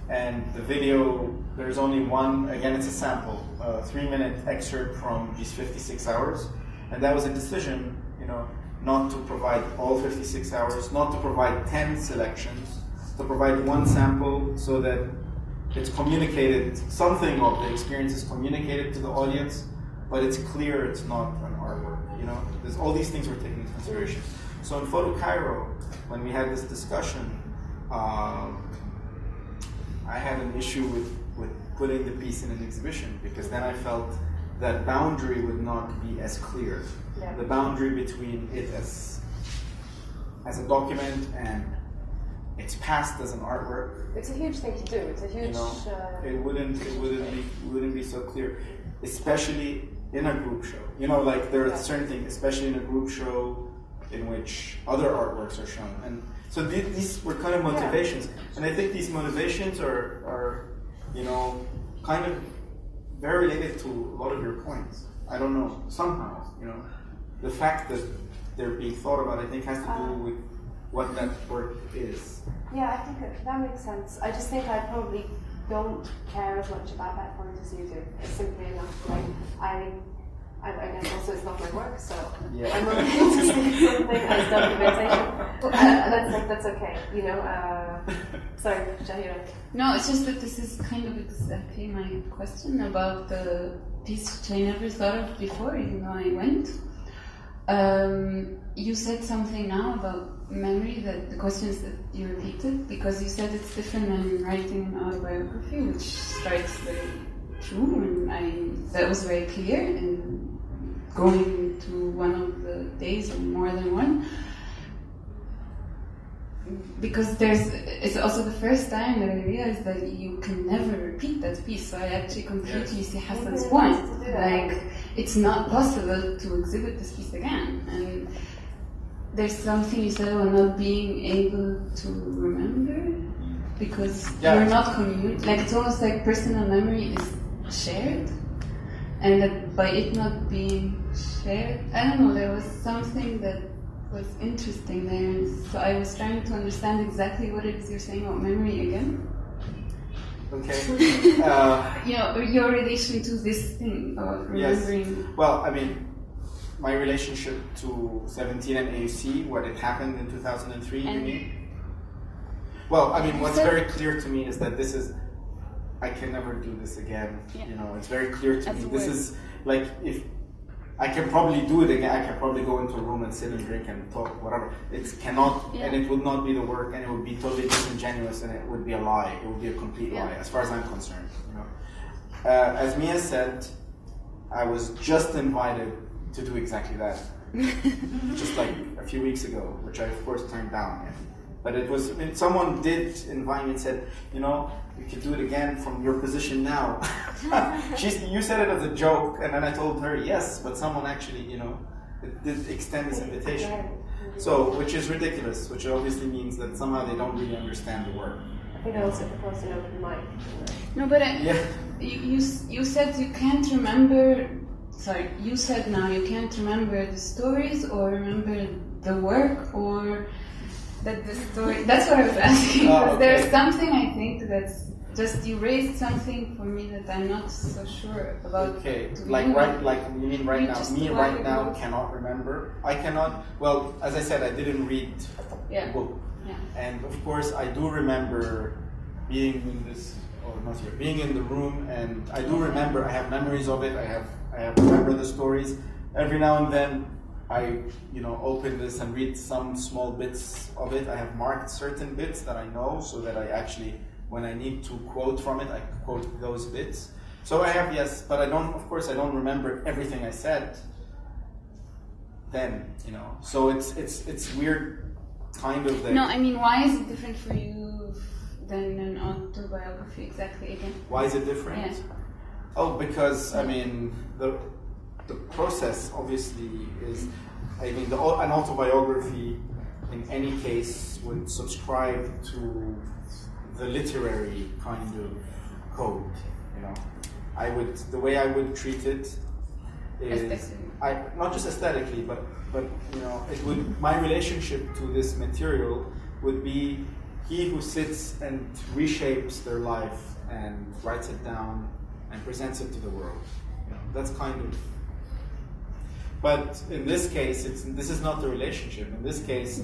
And the video, there's only one, again, it's a sample, a three minute excerpt from these 56 hours. And that was a decision, you know, not to provide all 56 hours, not to provide 10 selections, to provide one sample so that it's communicated, something of the experience is communicated to the audience, but it's clear it's not an artwork. You know, There's, all these things were taken into consideration. So in Photo Cairo, when we had this discussion, um, I had an issue with, with putting the piece in an exhibition because then I felt that boundary would not be as clear. Yeah. The boundary between it as as a document and its past as an artwork It's a huge thing to do. It's a huge. you know, uh, it wouldn't it wouldn't be wouldn't be so clear, especially in a group show. You know, like there are Yeah. certain things, especially in a group show, in which other artworks are shown, and so these were kind of motivations, and I think these motivations are are you know kind of very related to a lot of your points. I don't know somehow you know the fact that they're being thought about, I think, has to do Um, with what that work is. Yeah, I think that, that makes sense. I just think I probably don't care as much about that point as you do. It's simply enough. Like I, I, I guess also it's not my work, so Yeah. I'm okay to see something as documentation. (laughs) Uh, that's that's okay. You know. Uh, sorry, Shahira. No, it's just that this is kind of exactly my question about the piece which I never thought of before, even though I went. Um, you said something now about memory that the questions that you repeated because you said it's different than writing an autobiography, which strikes very true, and I that was very clear. And going to one of the days or more than one, because there's it's also the first time that I realized that you can never repeat that piece. So I actually completely see Hassan's point. nice to do that. Like it's not possible to exhibit this piece again. And there's something you said about not being able to remember because Yeah. you're not commun like it's almost like personal memory is shared and that by it not being shared I don't know, there was something that was interesting there. So I was trying to understand exactly what it is you're saying about memory again. Okay. (laughs) uh, You know, your relation to this thing of Yes. Well, I mean, my relationship to 17 and AUC, what it happened in 2003, you mean? Well, I mean, what's very clear to me is that this is, I can never do this again. Yeah. You know, it's very clear to As me. This is like if I can probably do it again. I can probably go into a room and sit and drink and talk, whatever. It cannot, Yeah. and it would not be the work, and it would be totally disingenuous, and it would be a lie. It would be a complete Yeah. lie, as far as I'm concerned. You know, uh, as Mia said, I was just invited to do exactly that, (laughs) just like a few weeks ago, which I of course turned down. Yeah. But it was I someone did invite me and said, you know, you could do it again from your position now. (laughs) She's, you said it as a joke, and then I told her yes, but someone actually, you know, did extend this invitation. So, which is ridiculous, which obviously means that somehow they don't really understand the work. I think I also proposed an open mic. No, but I, Yeah. you, you you said you can't remember. Sorry, you said now you can't remember the stories or remember the work or that the story. That's what I was asking. Oh, because There's something I think that's just you raised something for me that I'm not so sure about. Okay, like right, like you mean right You now? Me right now know. cannot remember. I cannot. Well, as I said, I didn't read Yeah. the book, Yeah. and of course, I do remember being in this, or not here, being in the room, and I do remember. I have memories of it. I have, I have remember the stories. Every now and then, I, you know, open this and read some small bits of it. I have marked certain bits that I know, so that I actually, when I need to quote from it, I quote those bits. So I have yes, but I don't. Of course, I don't remember everything I said. Then you know, so it's it's it's weird, kind of. No, I mean, why is it different for you than an autobiography exactly again? Why is it different? Yeah. Oh, because I mean the the process obviously is. I mean, the, an autobiography, in any case, would subscribe to the literary kind of code. You know, I would the way I would treat it is I not just aesthetically, but but you know, it would my relationship to this material would be he who sits and reshapes their life and writes it down and presents it to the world. You know, that's kind of. But in this case, it's this is not the relationship. In this case,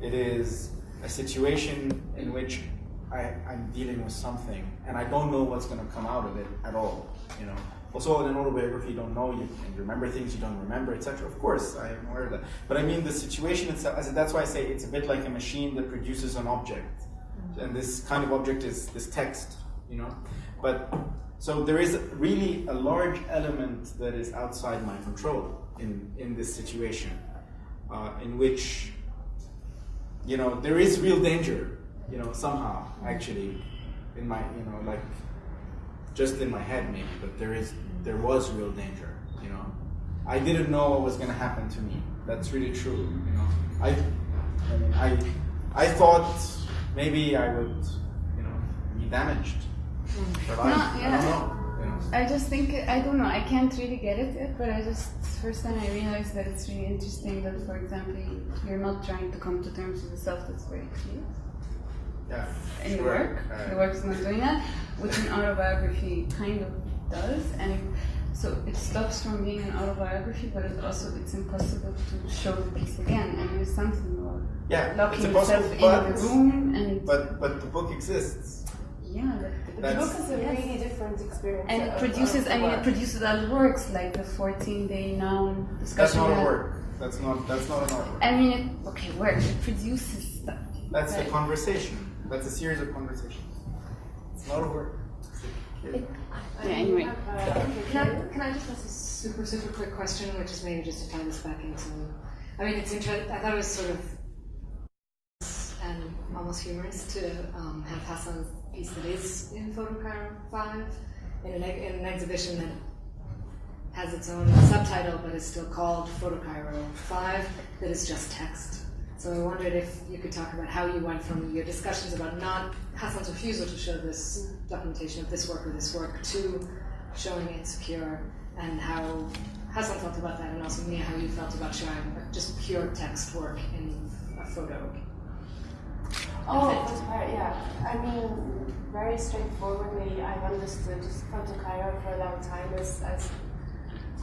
it is a situation in which I, I'm dealing with something and I don't know what's going to come out of it at all. You know. Also, in an autobiography, you don't know, you can remember things you don't remember, etc. Of course, I am aware of that. But I mean, the situation itself, that's why I say it's a bit like a machine that produces an object. Mm-hmm. And this kind of object is this text, you know. But so there is really a large element that is outside my control in, in this situation, uh, in which, you know, there is real danger, you know, somehow, actually, in my, you know, like, just in my head maybe, but there is, there was real danger, you know. I didn't know what was going to happen to me. That's really true, you know. I, I mean, I, I thought maybe I would, you know, be damaged. But I, No, I yeah. don't know. I just think I don't know. I can't really get it yet, but I just first time I realized that it's really interesting that, for example, you're not trying to come to terms with yourself. That's very clear Yeah. in the sure. work. Uh, the work is not doing that, which an autobiography kind of does, and so it stops from being an autobiography, but it also it's impossible to show the piece again. And there's something about Yeah, locking it's yourself in the room and but but the book exists. Yeah, The book is a really different experience. and it produces. I mean, it produces other works like the 14-day noun discussion. That's not a work. That's not that's not an artwork. I mean, it, okay, work. It produces stuff. That's a conversation. That's a series of conversations. It's not a work. Yeah, anyway. Uh, Can I, can I just ask a super, super quick question, which is maybe just to tie this back into, I mean, it's interesting, I thought it was sort of and almost humorous to um, have Hassan's piece that is in Photocairo 5 in an, in an exhibition that has its own subtitle but is still called Photocairo 5 that is just text. So I wondered if you could talk about how you went from your discussions about not Hassan's refusal to show this documentation of this work or this work to showing it secure and how Hassan felt about that and also Mia how you felt about showing just pure text work in a photo. Oh, it yeah. I mean, very straightforwardly, I've understood Photo Cairo for a long time as, as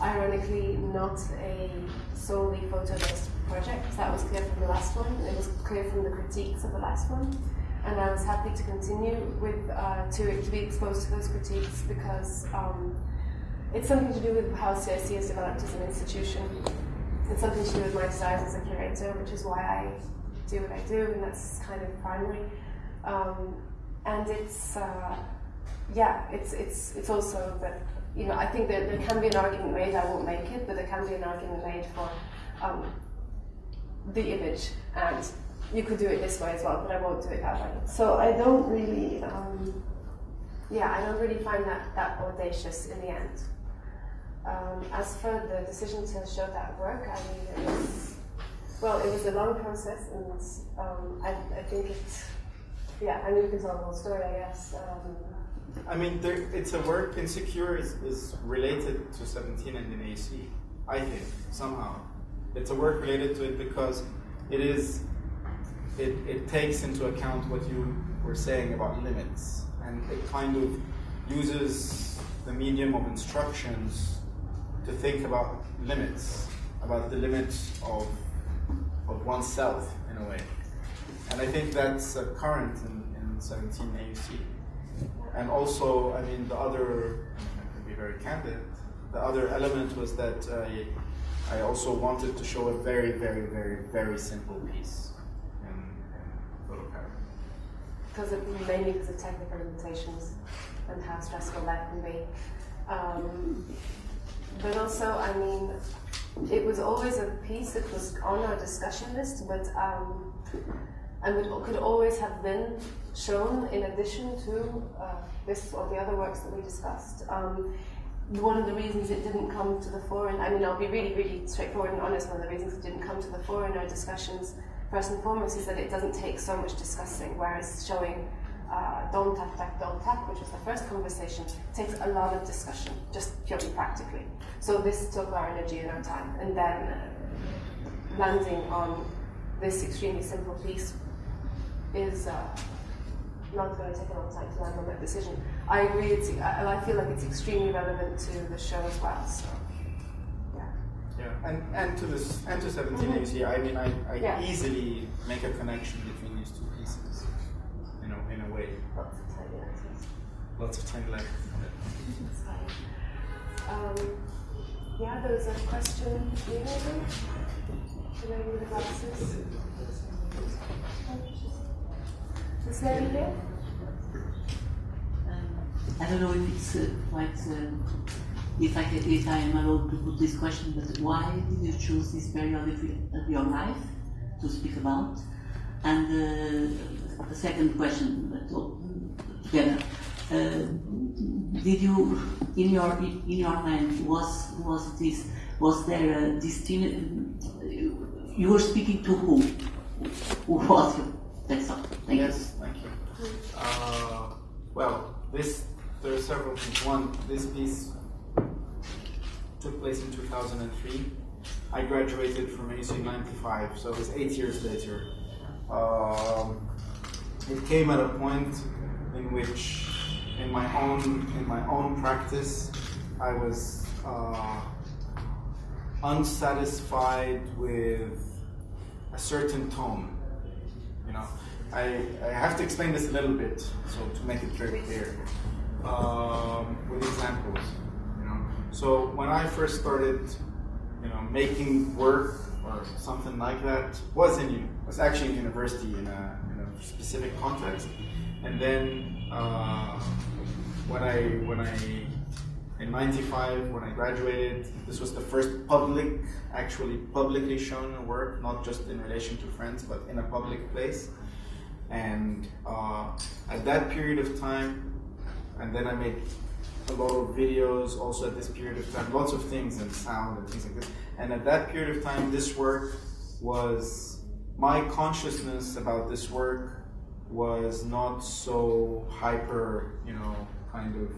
ironically not a solely photo-based project. That was clear from the last one. It was clear from the critiques of the last one. And I was happy to continue with, uh, to, to be exposed to those critiques because um, it's something to do with how CIC is developed as an institution. It's something to do with my desires as a curator, which is why I do what I do, and that's kind of primary. Um, and it's, uh, yeah, it's, it's, it's also that, you know, I think that there can be an argument made, I won't make it, but there can be an argument made for um, the image, and you could do it this way as well, but I won't do it that way. So I don't really, um, yeah, I don't really find that, that audacious in the end. Um, as for the decision to show that work, I mean, it was, well, it was a long process, and um, I, I think it, yeah, I mean, you can tell the whole story, I guess. Um, I mean, there, it's a work. Insecure is, is related to 17 and in AUC. I think somehow it's a work related to it because it is. It, it takes into account what you were saying about limits, and it kind of uses the medium of instructions to think about limits, about the limits of of oneself in a way. And I think that's uh, current in, in 17 AUC. And also, I mean, the other, I can be very candid, the other element was that I, I also wanted to show a very, very, very, very simple piece in, in Photo Cairo. because mainly because of technical limitations and how stressful that can be. Um, but also, I mean, it was always a piece that was on our discussion list, but um, and it could always have been shown in addition to uh, this or the other works that we discussed. Um, one of the reasons it didn't come to the fore, and I mean, I'll be really, really straightforward and honest. One of the reasons it didn't come to the fore in our discussions, first and foremost, is that it doesn't take so much discussing, whereas showing uh, don't tap, tap, don't tap, which was the first conversation, takes a lot of discussion, just purely practically. So this took our energy and our time, and then uh, landing on this extremely simple piece is uh, not going to take a long time to land on that decision. I agree, it's, and I feel like it's extremely relevant to the show as well. So, yeah. Yeah, and, and to this and to 17 mm-hmm. I mean, I, I yeah. easily make a connection between these two pieces, you know, in a way. Lots of tiny letters. Lots of tiny letters. um, yeah, there was a question here, maybe? The lady with the glasses. This lady here? Um, I don't know if it's uh, quite, uh, if I if I am allowed to put this question, but why did you choose this period of your life to speak about? And uh, the second question, together, uh, did you in your in your mind was was this was there a distinct? You were speaking to who? Who was you? That's all. Thank yes, you. thank you. Uh, well, this there are several things. One, this piece took place in 2003. I graduated from AUC 95, so it was eight years later. Um, it came at a point in which, in my own in my own practice, I was uh, unsatisfied with a certain tone you know, I, I have to explain this a little bit, so to make it very clear, um, with examples. You know, so when I first started, you know, making work or something like that, was in was actually in university in a, in a specific context, and then uh, when I when I in 95 when I graduated. This was the first public, actually publicly shown work, not just in relation to friends, but in a public place. And uh, at that period of time, and then I made a lot of videos also at this period of time, lots of things and sound and things like this. And at that period of time, this work was, my consciousness about this work was not so hyper, you know, kind of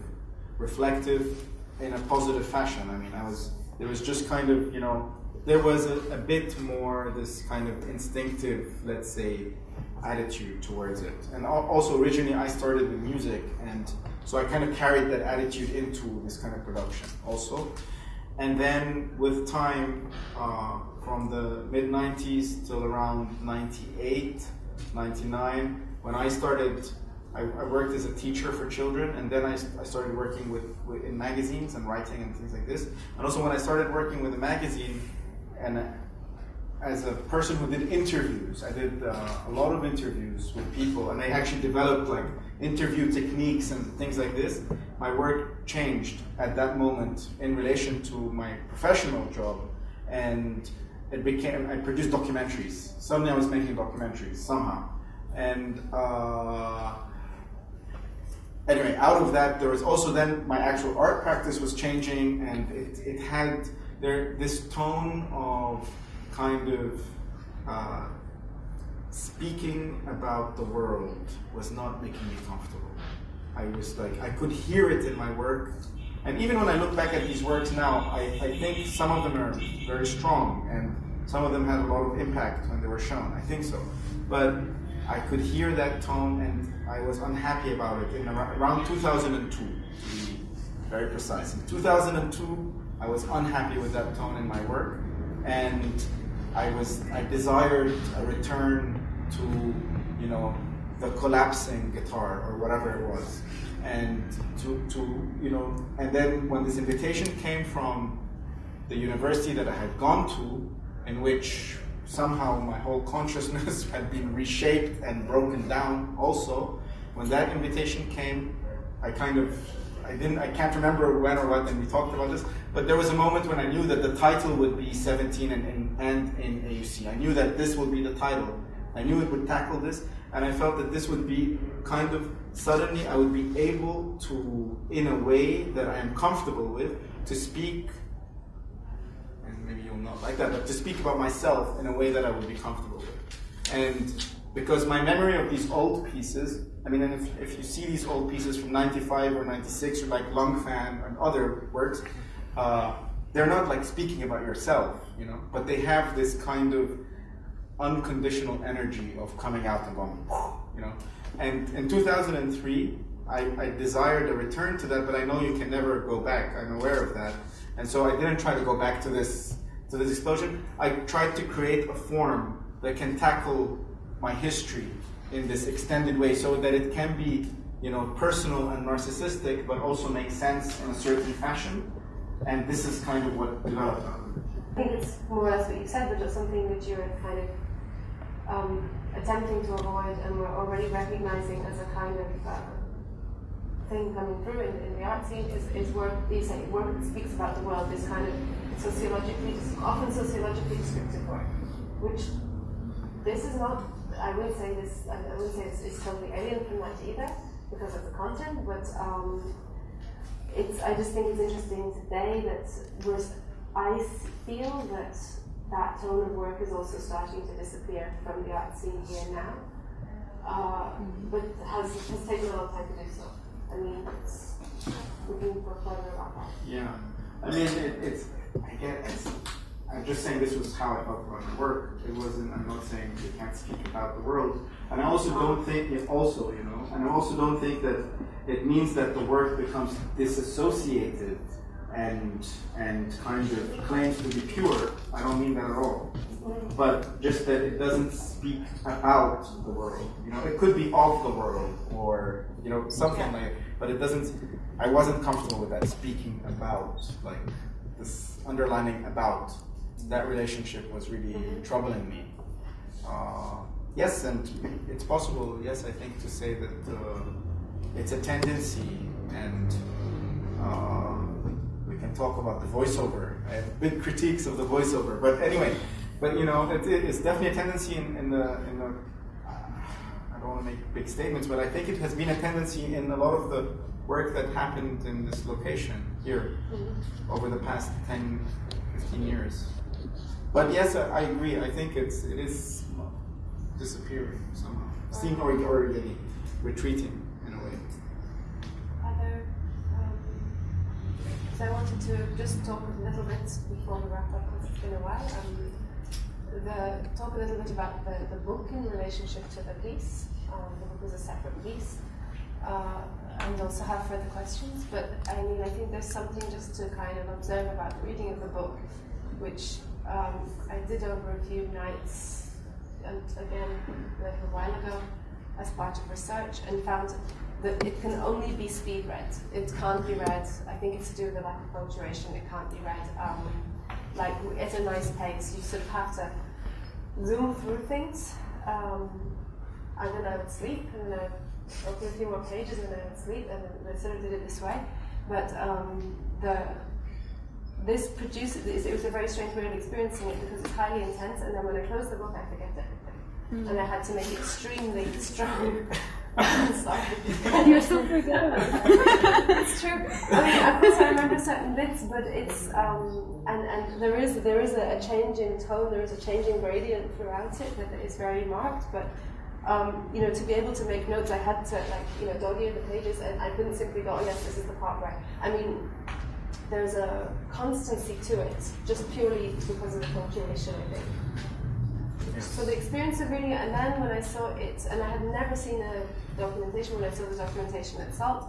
reflective in a positive fashion. I mean, I was there was just kind of you know there was a, a bit more this kind of instinctive, let's say, attitude towards it. And also originally I started with music, and so I kind of carried that attitude into this kind of production also. And then with time, uh, from the mid 90s till around 98, 99, when I started I, I, worked as a teacher for children, and then I, I started working with, with, in magazines and writing and things like this. And also, when I started working with a magazine, and as a person who did interviews, I did uh, a lot of interviews with people, and I actually developed like interview techniques and things like this. My work changed at that moment in relation to my professional job, and it became I produced documentaries. Suddenly, I was making documentaries somehow, and. Uh, anyway, out of that, there was also then my actual art practice was changing, and it, it had there this tone of kind of uh, speaking about the world was not making me comfortable. I was like, I could hear it in my work. And even when I look back at these works now, I, I think some of them are very strong and some of them had a lot of impact when they were shown. I think so. But I could hear that tone and I was unhappy about it in around 2002, to be very precise. In 2002, I was unhappy with that tone in my work and I was I desired a return to you know the collapsing guitar or whatever it was and to, to you know and then when this invitation came from the university that I had gone to in which somehow my whole consciousness (laughs) had been reshaped and broken down also. When that invitation came, I kind of, I didn't, I can't remember when or what, and we talked about this, but there was a moment when I knew that the title would be 17 and, and, and in AUC. I knew that this would be the title. I knew it would tackle this, and I felt that this would be kind of, suddenly I would be able to, in a way that I am comfortable with, to speak and maybe you'll not like that, but to speak about myself in a way that I would be comfortable with. And because my memory of these old pieces, I mean, and if, if you see these old pieces from 95 or 96 or like Lung Fan and other works, uh, they're not like speaking about yourself, you know, but they have this kind of unconditional energy of coming out and going, you know. And in 2003, I, I desired a return to that, but I know you can never go back. I'm aware of that, and so I didn't try to go back to this to this explosion. I tried to create a form that can tackle my history in this extended way, so that it can be, you know, personal and narcissistic, but also make sense in a certain fashion. And this is kind of what developed. I think it's more or less what you said, but just something that you're kind of um, attempting to avoid, and we're already recognizing as a kind of uh, thing coming through in, in the art scene is, is work. You say work that speaks about the world. This kind of sociologically, often sociologically descriptive work, which this is not. I wouldn't say this. I wouldn't say it's, it's totally alien from that either, because of the content. But um, it's. I just think it's interesting today that. I feel that that tone of work is also starting to disappear from the art scene here now, uh, but has has taken a long time to do so. I mean, it's, we can go further about that. Yeah, I mean, it, it's, I get it's, I'm just saying this was how I felt about the work. It wasn't, I'm not saying you can't speak about the world. And I also don't think, it also, you know, and I also don't think that it means that the work becomes disassociated and and kind of claims to be pure. I don't mean that at all. But just that it doesn't speak about the world. You know, it could be of the world or you know something like. But it doesn't. I wasn't comfortable with that speaking about like this underlining about. That relationship was really troubling me. Uh, yes, and it's possible. Yes, I think to say that uh, it's a tendency and. Uh, can talk about the voiceover. I have big critiques of the voiceover, but anyway, but you know, it, it's definitely a tendency in, in the in the. I don't want to make big statements, but I think it has been a tendency in a lot of the work that happened in this location here mm-hmm. over the past 10, 15 years. But yes, I, I agree. I think it's it is disappearing somehow, seem or, or retreating. So I wanted to just talk a little bit before we wrap up because it's been a while. Um, the, talk a little bit about the, the book in relationship to the piece. Um, the book is a separate piece. Uh, and also have further questions. But I mean, I think there's something just to kind of observe about the reading of the book, which um, I did over a few nights, and again, like a while ago, as part of research, and found that it can only be speed read. It can't be read. I think it's to do with the lack of punctuation. It can't be read um, like at a nice pace. You sort of have to zoom through things. Um, and then I would sleep, and then I'd open a few more pages, and then I would sleep, and then I sort of did it this way. But um, the this produces it was a very strange way of experiencing it because it's highly intense, and then when I close the book, I forget everything, mm. and I had to make it extremely (laughs) strong. You're so forgettable. it's true. I mean, of course, I remember certain bits, but it's um, and and there is there is a, a, change in tone. There is a change in gradient throughout it that is very marked. But um, you know, to be able to make notes, I had to like you know dog ear the pages, and I couldn't simply go, oh yes, this is the part where. I mean, there's a constancy to it, just purely because of the punctuation, I think. So the experience of reading it, and then when I saw it, and I had never seen a documentation, when I saw the documentation itself,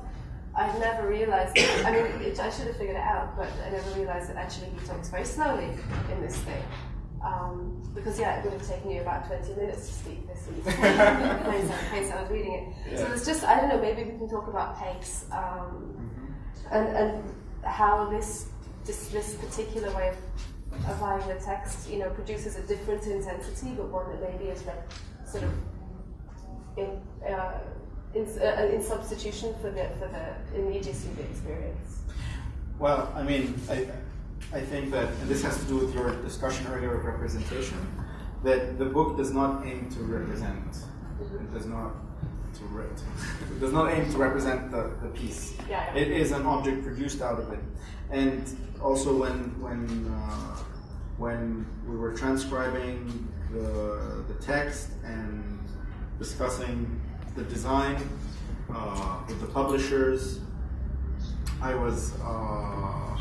I'd never realized, I mean, it, I should have figured it out, but I never realized that actually he talks very slowly in this thing. Um, because yeah, it would have taken you about 20 minutes to speak this week. pace I was reading it. Yeah. So it's just, I don't know, maybe we can talk about pace um, mm-hmm. and, and how this, this, this particular way of applying the text, you know, produces a different intensity, but one that maybe is like sort of in, uh, in, uh, in substitution for the for the immediacy of the experience. Well, I mean, I, I think that and this has to do with your discussion earlier of representation. That the book does not aim to represent. Mm-hmm. It does not to it does not aim to represent the, the piece. Yeah, yeah. It is an object produced out of it, and also when when uh, when we were transcribing the, the text and discussing the design uh, with the publishers, I was, uh,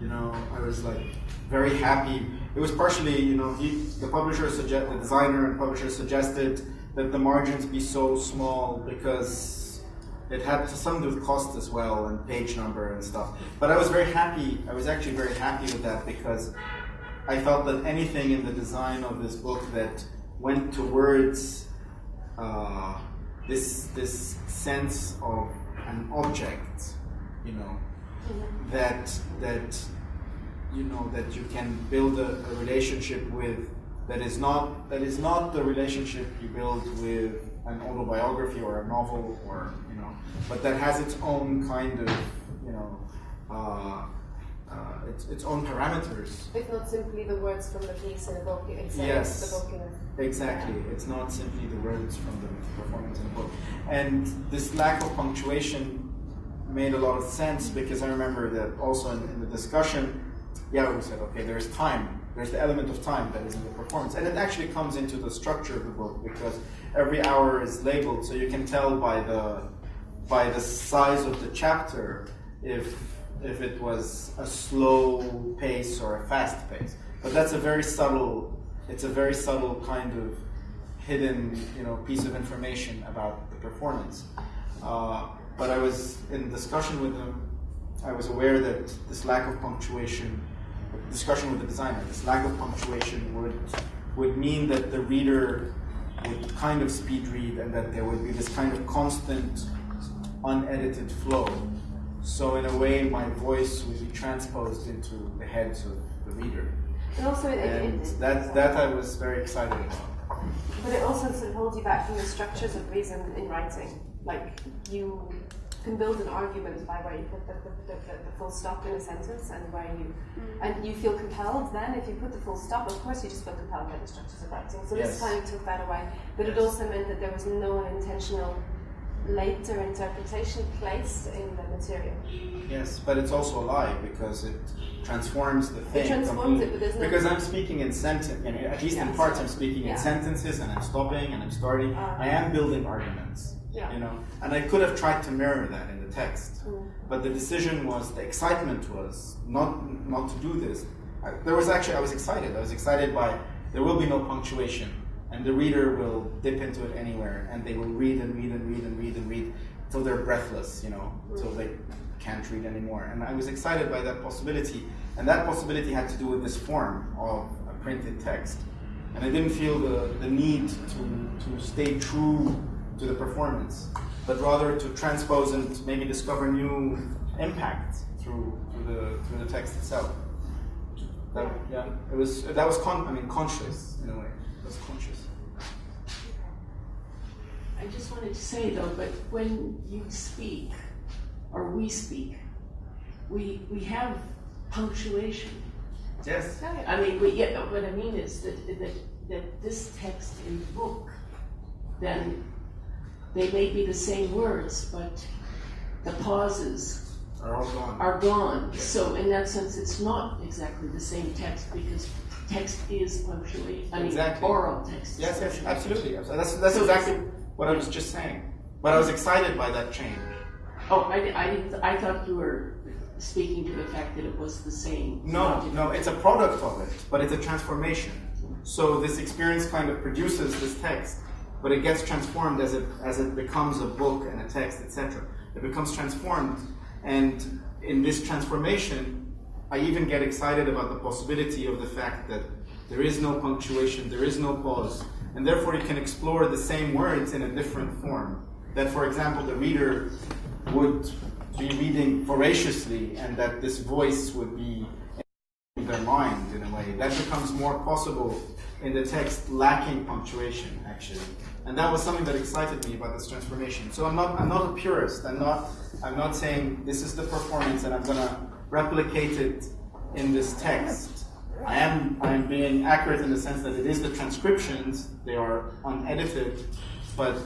you know, I was like very happy. It was partially, you know, he, the publisher suggest, the designer and publisher suggested that the margins be so small because it had some to do with cost as well and page number and stuff. But I was very happy. I was actually very happy with that because I felt that anything in the design of this book that went towards uh, this this sense of an object, you know, that that you know that you can build a, a relationship with that is not that is not the relationship you build with an autobiography or a novel or but that has its own kind of you know. Uh, uh, its, its own parameters. It's not simply the words from the piece in a book, it's Yes. the book in a Exactly. It's not simply the words from the performance in the book. And this lack of punctuation made a lot of sense because I remember that also in, in the discussion, yeah, we said, okay, there's time. There's the element of time that is in the performance. And it actually comes into the structure of the book because every hour is labeled so you can tell by the by the size of the chapter if if it was a slow pace or a fast pace. But that's a very subtle it's a very subtle kind of hidden you know piece of information about the performance. Uh, but I was in discussion with them. I was aware that this lack of punctuation, discussion with the designer, this lack of punctuation would would mean that the reader would kind of speed read and that there would be this kind of constant, unedited flow. So in a way, my voice would be transposed into the heads of the reader. And also, it, it, And it, that, that I was very excited about. but it also sort of holds you back from the structures of reason in writing. Like you can build an argument by where you put the, the, the, the, the full stop in a sentence and where you mm. and you feel compelled. Then, if you put the full stop, of course, you just feel compelled by the structures of writing. So Yes. this kind of took that away. But it also meant that there was no intentional later interpretation placed in the material. Yes, but it's also a lie because it transforms the thing. It transforms it, but there's no- Because I'm speaking in sentence, you know, at least in parts, I'm speaking Yeah. in sentences and I'm stopping and I'm starting. Ah. I am building arguments, Yeah. you know, and I could have tried to mirror that in the text, Mm. but the decision was, the excitement was not not to do this. I, there was actually, I was excited. I was excited by there will be no punctuation, and the reader will dip into it anywhere, and they will read and read and read and read and read till they're breathless, you know, till they can't read anymore. And I was excited by that possibility, and that possibility had to do with this form of a printed text. And I didn't feel the, the need to, to stay true to the performance, but rather to transpose and maybe discover new impact through, through, the, through the text itself. That, yeah, it was, that was con- I mean, conscious in a way. Was conscious. I just wanted to say though, but when you speak, or we speak, we, we have punctuation. Yes. I mean, we, yeah, what I mean is that, that, that this text in the book, then they may be the same words, but the pauses Are all gone. are gone. So in that sense, it's not exactly the same text because text is punctuation. I mean, Exactly. oral text. Yes, yes, absolutely. That's, that's, that's So exactly what I was just saying. But I was excited by that change. Oh, I, I I thought you were speaking to the fact that it was the same. No, no, it's a product of it, but it's a transformation. So this experience kind of produces this text, but it gets transformed as it as it becomes a book and a text, etc. It becomes transformed, and in this transformation, I even get excited about the possibility of the fact that there is no punctuation, there is no pause, and therefore you can explore the same words in a different form. That, for example, the reader would be reading voraciously, and that this voice would be in their mind in a way. That becomes more possible in the text lacking punctuation, actually. And that was something that excited me about this transformation. So I'm not I'm not a purist. I'm not I'm not saying this is the performance and I'm gonna replicate it in this text. I am I am being accurate in the sense that it is the transcriptions, they are unedited, but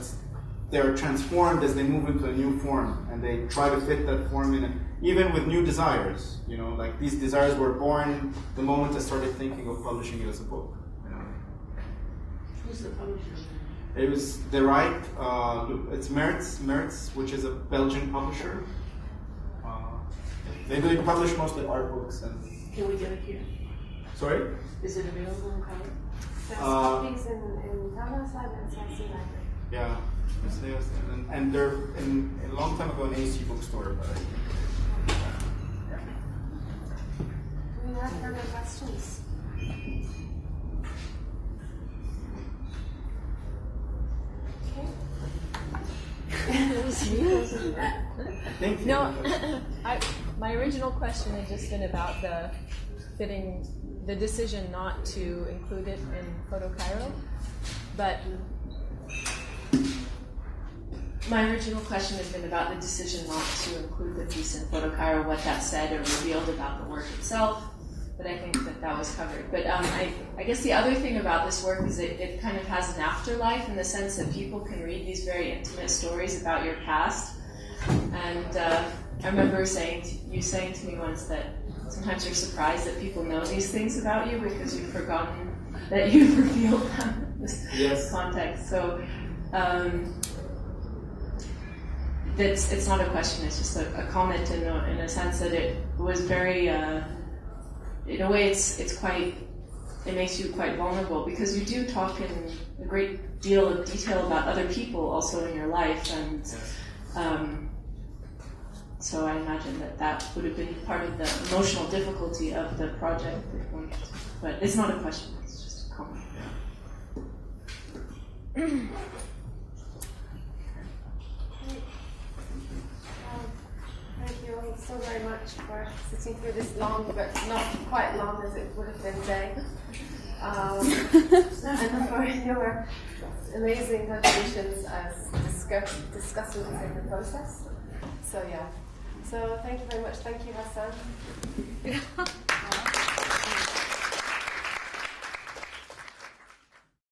they're transformed as they move into a new form and they try to fit that form in it, even with new desires. You know, like these desires were born the moment I started thinking of publishing it as a book. You know. Who's the publisher? It was the right, uh, it's Mertz, Mertz, which is a Belgian publisher. They, they publish mostly art books and. Can we get it here? Sorry? Is it available in color? There's Uh, copies in, in Thomas Lab and CIC Library. Yeah, yes, and, and they're in, a long time ago an AUC bookstore, but I, yeah. Do we have further questions? Okay. (laughs) (laughs) I think No, I, my original question had just been about the fitting, the decision not to include it in Photo Cairo, but my original question has been about the decision not to include the piece in Photo Cairo, what that said or revealed about the work itself. But I think that that was covered. But um, I, I guess the other thing about this work is it, it kind of has an afterlife in the sense that people can read these very intimate stories about your past. And uh, I remember saying to, you saying to me once that sometimes you're surprised that people know these things about you because you've forgotten that you've (laughs) revealed them in this Yes. context. So um, it's, it's not a question, it's just a, a comment in a, in a sense that it was very, uh, in a way, it's, it's quite, it makes you quite vulnerable because you do talk in a great deal of detail about other people also in your life. And um, so I imagine that that would have been part of the emotional difficulty of the project. But it's not a question, it's just a comment. Thank you all so very much for sitting through this long, but not quite long as it would have been day. Um, and for (laughs) your amazing contributions as discuss- discussants in the process. So yeah. So thank you very much. Thank you, Hassan. (laughs)